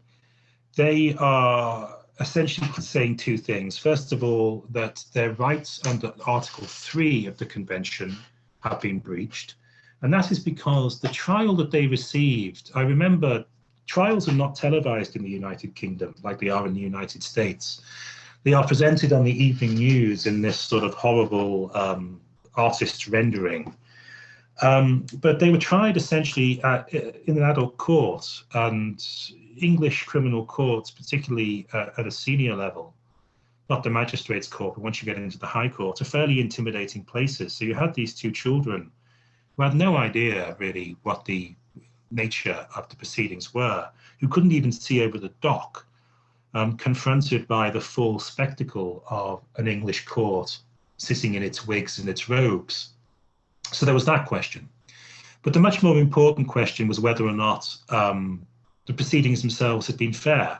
they are essentially saying two things. First of all, that their rights under Article 3 of the Convention have been breached. And that is because the trial that they received, I remember trials are not televised in the United Kingdom like they are in the United States. They are presented on the evening news in this sort of horrible um, artist's rendering. Um, but they were tried essentially at, in an adult court and English criminal courts, particularly uh, at a senior level, not the magistrates court, but once you get into the high court, are fairly intimidating places. So you had these two children who had no idea really what the nature of the proceedings were, who couldn't even see over the dock, um, confronted by the full spectacle of an English court sitting in its wigs and its robes. So there was that question. But the much more important question was whether or not um, the proceedings themselves had been fair.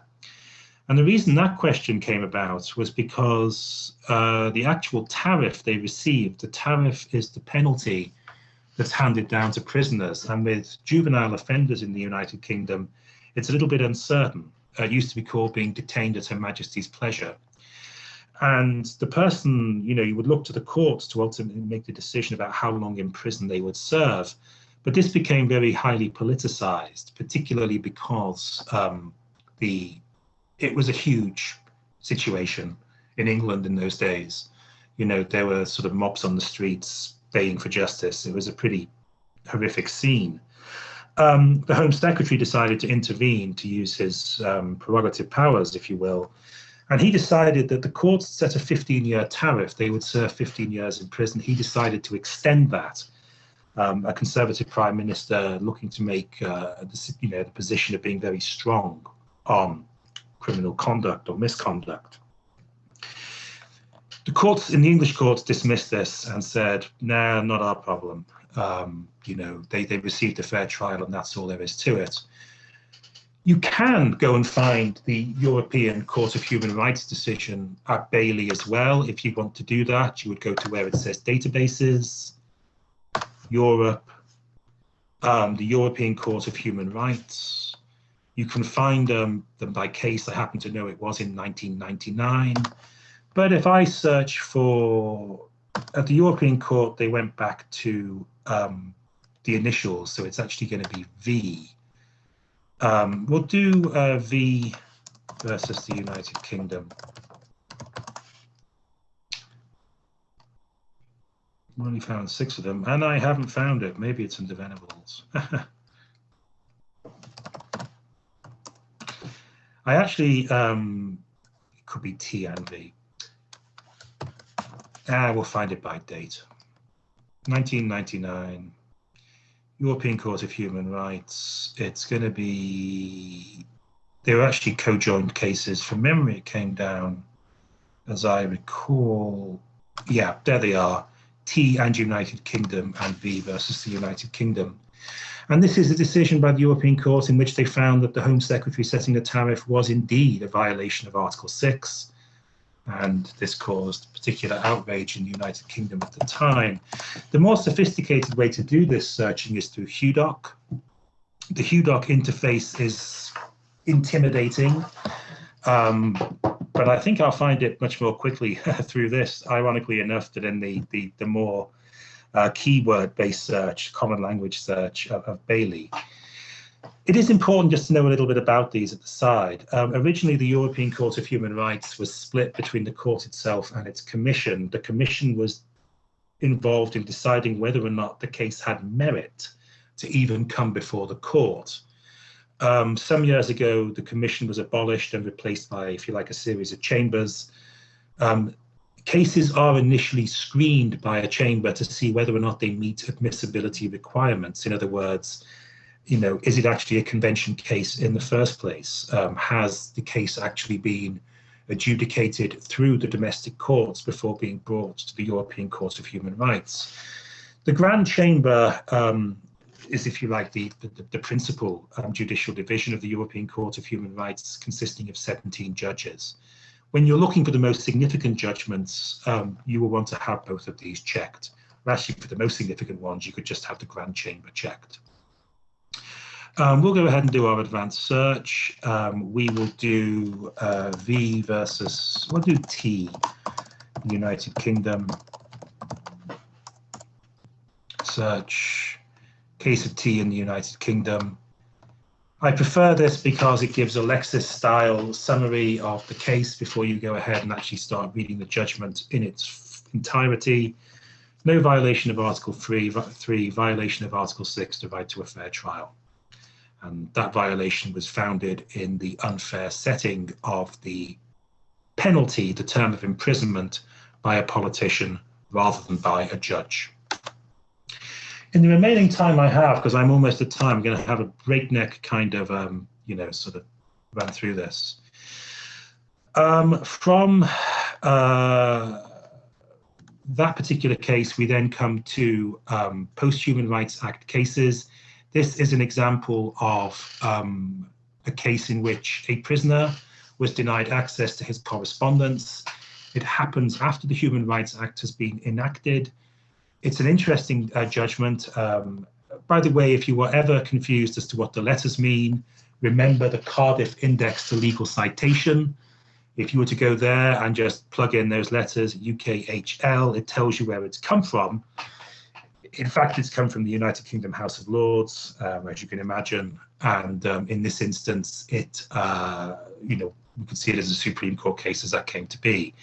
And the reason that question came about was because uh, the actual tariff they received, the tariff is the penalty that's handed down to prisoners. And with juvenile offenders in the United Kingdom, it's a little bit uncertain. Uh, it used to be called being detained at Her Majesty's pleasure. And the person, you know, you would look to the courts to ultimately make the decision about how long in prison they would serve. But this became very highly politicized, particularly because um, the it was a huge situation in England in those days. You know, there were sort of mobs on the streets baying for justice. It was a pretty horrific scene. Um, the Home Secretary decided to intervene to use his um, prerogative powers, if you will, and he decided that the courts set a 15-year tariff. They would serve 15 years in prison. He decided to extend that um, a conservative prime minister looking to make uh, you know, the position of being very strong on criminal conduct or misconduct. The courts in the English courts dismissed this and said, "No, nah, not our problem. Um, you know, they they received a fair trial, and that's all there is to it." You can go and find the European Court of Human Rights decision at BAILII as well. If you want to do that, you would go to where it says databases, Europe, um, the European Court of Human Rights. You can find um, them by case. I happen to know it was in 1999. But if I search for, at the European Court, they went back to um, the initials, so it's actually going to be V. Um, we'll do uh, V versus the United Kingdom. I've only found six of them, and I haven't found it. Maybe it's in the Venables. I actually, um, it could be T and V. Ah, we'll find it by date. 1999, European Court of Human Rights. It's going to be, they were actually co-joined cases. From memory, it came down, as I recall, yeah, there they are. T and United Kingdom and V versus the United Kingdom. And this is a decision by the European Court in which they found that the Home Secretary setting a tariff was indeed a violation of Article 6. And this caused particular outrage in the United Kingdom at the time. The more sophisticated way to do this searching is through HUDOC. The HUDOC interface is intimidating. Um, but I think I'll find it much more quickly through this, ironically enough, than in the, the, the more uh, keyword-based search, common language search of, of, BAILII. It is important just to know a little bit about these at the side. Um, originally, the European Court of Human Rights was split between the court itself and its commission. The commission was involved in deciding whether or not the case had merit to even come before the court. Um, some years ago, the commission was abolished and replaced by, if you like, a series of chambers. Um, cases are initially screened by a chamber to see whether or not they meet admissibility requirements. In other words, you know, is it actually a convention case in the first place? Um, has the case actually been adjudicated through the domestic courts before being brought to the European Court of Human Rights? The Grand Chamber um, is, if you like, the, the, the principal um, judicial division of the European Court of Human Rights, consisting of 17 judges. When you're looking for the most significant judgments, um, you will want to have both of these checked. Actually, for the most significant ones, you could just have the Grand Chamber checked. Um, we'll go ahead and do our advanced search. Um, we will do uh, V versus, we'll do T, United Kingdom. Search case of T in the United Kingdom. I prefer this because it gives a Lexis style summary of the case before you go ahead and actually start reading the judgment in its entirety. No violation of Article 3, 3 violation of Article 6, the right to a fair trial. And that violation was founded in the unfair setting of the penalty, the term of imprisonment, by a politician rather than by a judge. In the remaining time I have, because I'm almost at time, I'm going to have a breakneck kind of, um, you know, sort of run through this. Um, from uh, that particular case, we then come to um, Post-Human Rights Act cases. This is an example of um, a case in which a prisoner was denied access to his correspondence. It happens after the Human Rights Act has been enacted it's an interesting uh, judgment. Um, by the way, if you were ever confused as to what the letters mean, remember the Cardiff Index to Legal Citation. If you were to go there and just plug in those letters, UKHL, it tells you where it's come from. In fact, it's come from the United Kingdom House of Lords, um, as you can imagine. And um, in this instance, it, uh, you know, we could see it as a Supreme Court case as that came to be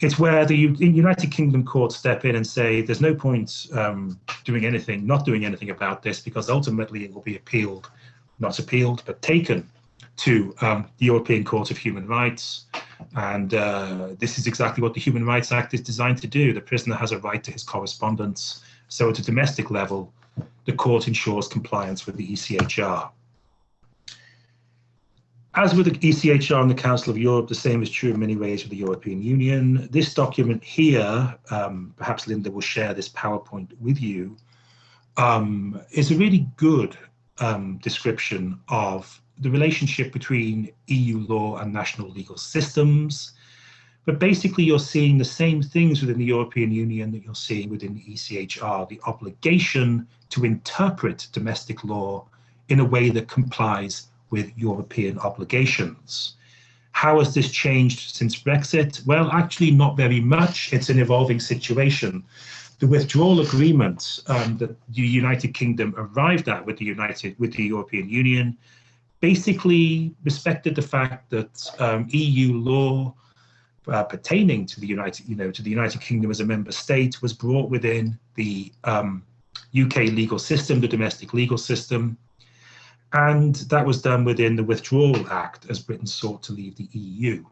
it's where the United Kingdom courts step in and say there's no point um, doing anything, not doing anything about this, because ultimately it will be appealed, not appealed, but taken to um, the European Court of Human Rights. And uh, this is exactly what the Human Rights Act is designed to do. The prisoner has a right to his correspondence. So at a domestic level, the court ensures compliance with the ECHR. As with the ECHR and the Council of Europe, the same is true in many ways with the European Union. This document here, um, perhaps Linda will share this PowerPoint with you, um, is a really good um, description of the relationship between EU law and national legal systems. But basically, you're seeing the same things within the European Union that you're seeing within the ECHR, the obligation to interpret domestic law in a way that complies with European obligations. How has this changed since Brexit? Well, actually not very much. It's an evolving situation. The withdrawal agreement um, that the United Kingdom arrived at with the United with the European Union basically respected the fact that um, EU law uh, pertaining to the United, you know, to the United Kingdom as a member state was brought within the um, UK legal system, the domestic legal system, and that was done within the Withdrawal Act as Britain sought to leave the EU.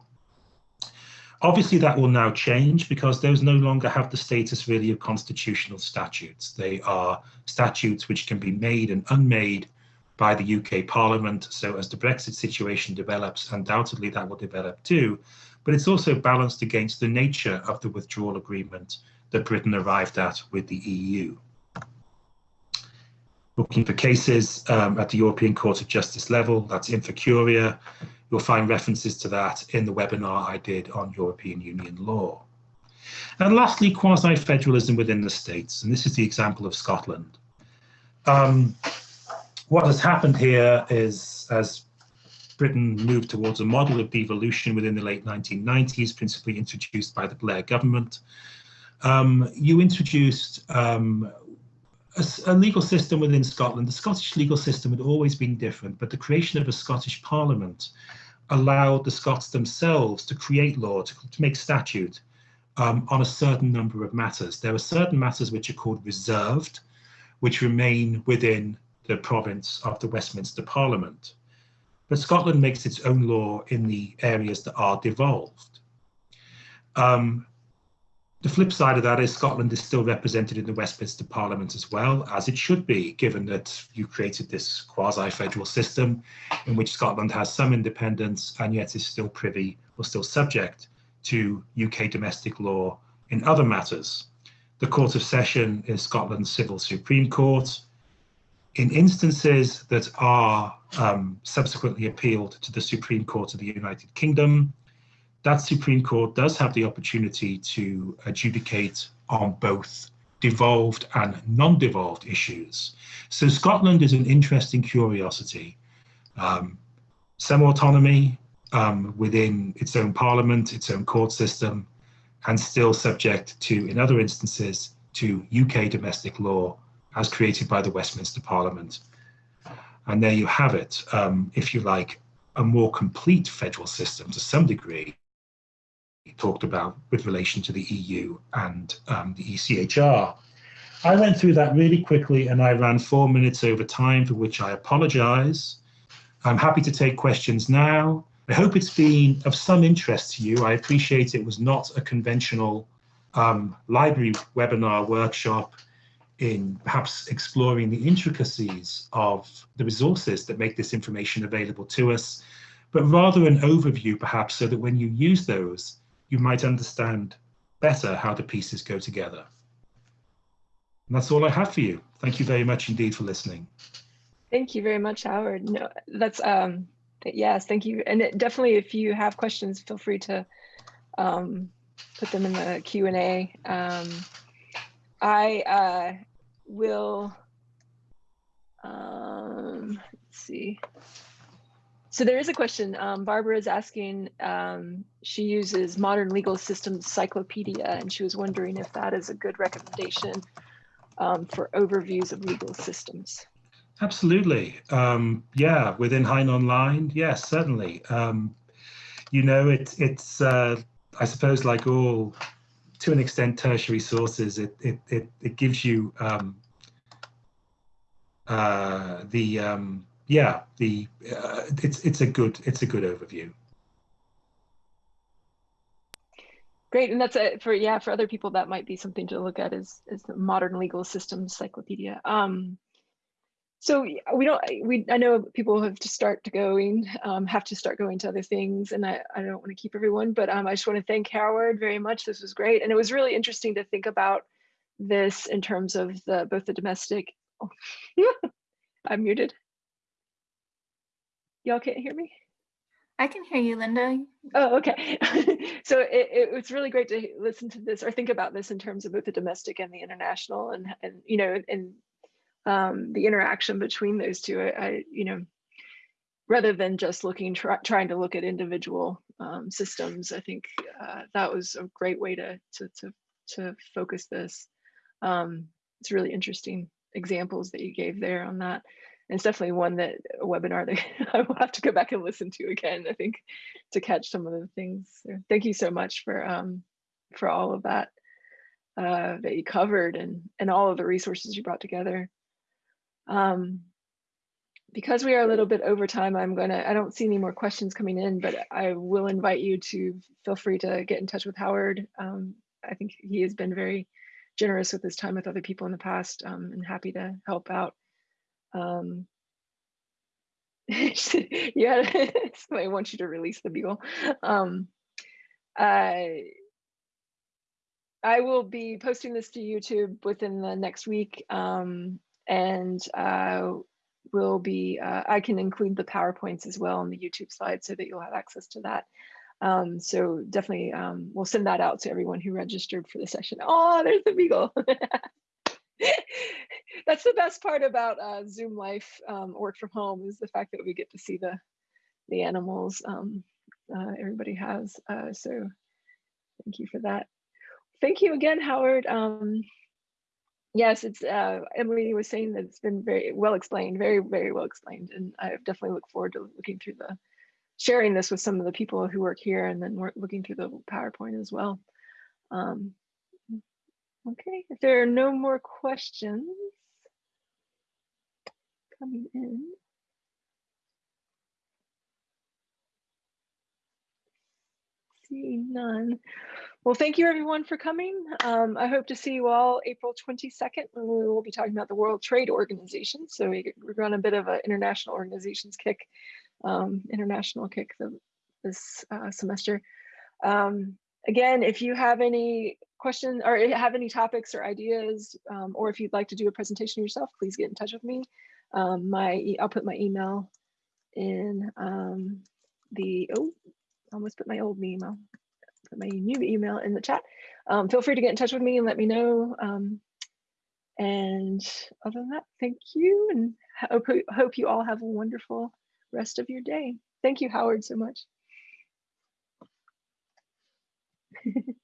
Obviously, that will now change because those no longer have the status really of constitutional statutes. They are statutes which can be made and unmade by the UK Parliament. So as the Brexit situation develops, undoubtedly that will develop too. But it's also balanced against the nature of the withdrawal agreement that Britain arrived at with the EU looking for cases um, at the European Court of Justice level, that's Infocuria. You'll find references to that in the webinar I did on European Union law. And lastly, quasi-federalism within the states, and this is the example of Scotland. Um, what has happened here is, as Britain moved towards a model of devolution within the late 1990s, principally introduced by the Blair government. Um, you introduced um, a, a, legal system within Scotland. The Scottish legal system had always been different, but the creation of a Scottish parliament allowed the Scots themselves to create law, to, to make statute um, on a certain number of matters. There are certain matters which are called reserved, which remain within the province of the Westminster Parliament. But Scotland makes its own law in the areas that are devolved. Um, the flip side of that is Scotland is still represented in the Westminster Parliament as well, as it should be, given that you created this quasi-federal system in which Scotland has some independence and yet is still privy or still subject to UK domestic law in other matters. The Court of Session is Scotland's civil Supreme Court. In instances that are um, subsequently appealed to the Supreme Court of the United Kingdom, that Supreme Court does have the opportunity to adjudicate on both devolved and non-devolved issues. So Scotland is an interesting curiosity. Um, some autonomy um, within its own parliament, its own court system, and still subject to, in other instances, to UK domestic law as created by the Westminster Parliament. And there you have it, um, if you like, a more complete federal system to some degree, talked about with relation to the EU and um, the ECHR. I went through that really quickly and I ran four minutes over time, for which I apologize. I'm happy to take questions now. I hope it's been of some interest to you. I appreciate it was not a conventional um, library webinar workshop in perhaps exploring the intricacies of the resources that make this information available to us, but rather an overview perhaps so that when you use those, you might understand better how the pieces go together. And that's all I have for you. Thank you very much indeed for listening. Thank you very much, Howard. No, that's um, yes, thank you. And it, definitely, if you have questions, feel free to um, put them in the Q and A. Um, I uh, will. Um, let's see. So there is a question. Um, Barbara is asking, um, she uses Modern Legal Systems Cyclopedia, and she was wondering if that is a good recommendation um, for overviews of legal systems. Absolutely. Um, yeah, within Hein Online, yes, certainly. Um, you know, it, it's, uh, I suppose, like all, to an extent, tertiary sources, it, it, it, it gives you um, uh, the, yeah, the uh, it's it's a good it's a good overview. Great, and that's it for yeah for other people that might be something to look at is is the modern legal systems encyclopedia. Um, so we don't we I know people have to start to going um, have to start going to other things, and I I don't want to keep everyone, but um, I just want to thank Howard very much. This was great, and it was really interesting to think about this in terms of the both the domestic. Oh, I'm muted. Y'all can't hear me? I can hear you, Linda. Oh, okay. so it, it, was really great to listen to this or think about this in terms of both the domestic and the international and, and you know, and um, the interaction between those two. I, I you know, rather than just looking, try, trying to look at individual um, systems, I think uh, that was a great way to, to, to, to focus this. Um, it's really interesting examples that you gave there on that it's definitely one that a webinar that I will have to go back and listen to again, I think, to catch some of the things. So thank you so much for um, for all of that uh, that you covered and, and all of the resources you brought together. Um, because we are a little bit over time, I'm gonna, I don't see any more questions coming in, but I will invite you to feel free to get in touch with Howard. Um, I think he has been very generous with his time with other people in the past um, and happy to help out um, yeah, somebody wants you to release the beagle. Um, I, I will be posting this to YouTube within the next week, um, and uh, will be. Uh, I can include the powerpoints as well on the YouTube slide so that you'll have access to that. Um, so definitely, um, we'll send that out to everyone who registered for the session. Oh, there's the beagle. that's the best part about uh, Zoom life um, work from home is the fact that we get to see the the animals um, uh, everybody has. Uh, so thank you for that. Thank you again, Howard. Yes, it's uh, Emily was saying that it's been very well explained, very, very well explained. And I definitely look forward to looking through the, sharing this with some of the people who work here and then we're looking through the PowerPoint as well. Um, okay, if there are no more questions coming in. See none. Well, thank you everyone for coming. Um, I hope to see you all April 22nd when we will be talking about the World Trade Organization. So we, we're on a bit of an international organizations kick, um, international kick the, this uh, semester. Um, again, if you have any questions or have any topics or ideas, um, or if you'd like to do a presentation yourself, please get in touch with me. Um, my I'll put my email in um, the, oh, I almost put my old email, put my new email in the chat. Um, feel free to get in touch with me and let me know. Um, and other than that, thank you and hope, hope you all have a wonderful rest of your day. Thank you, Howard, so much.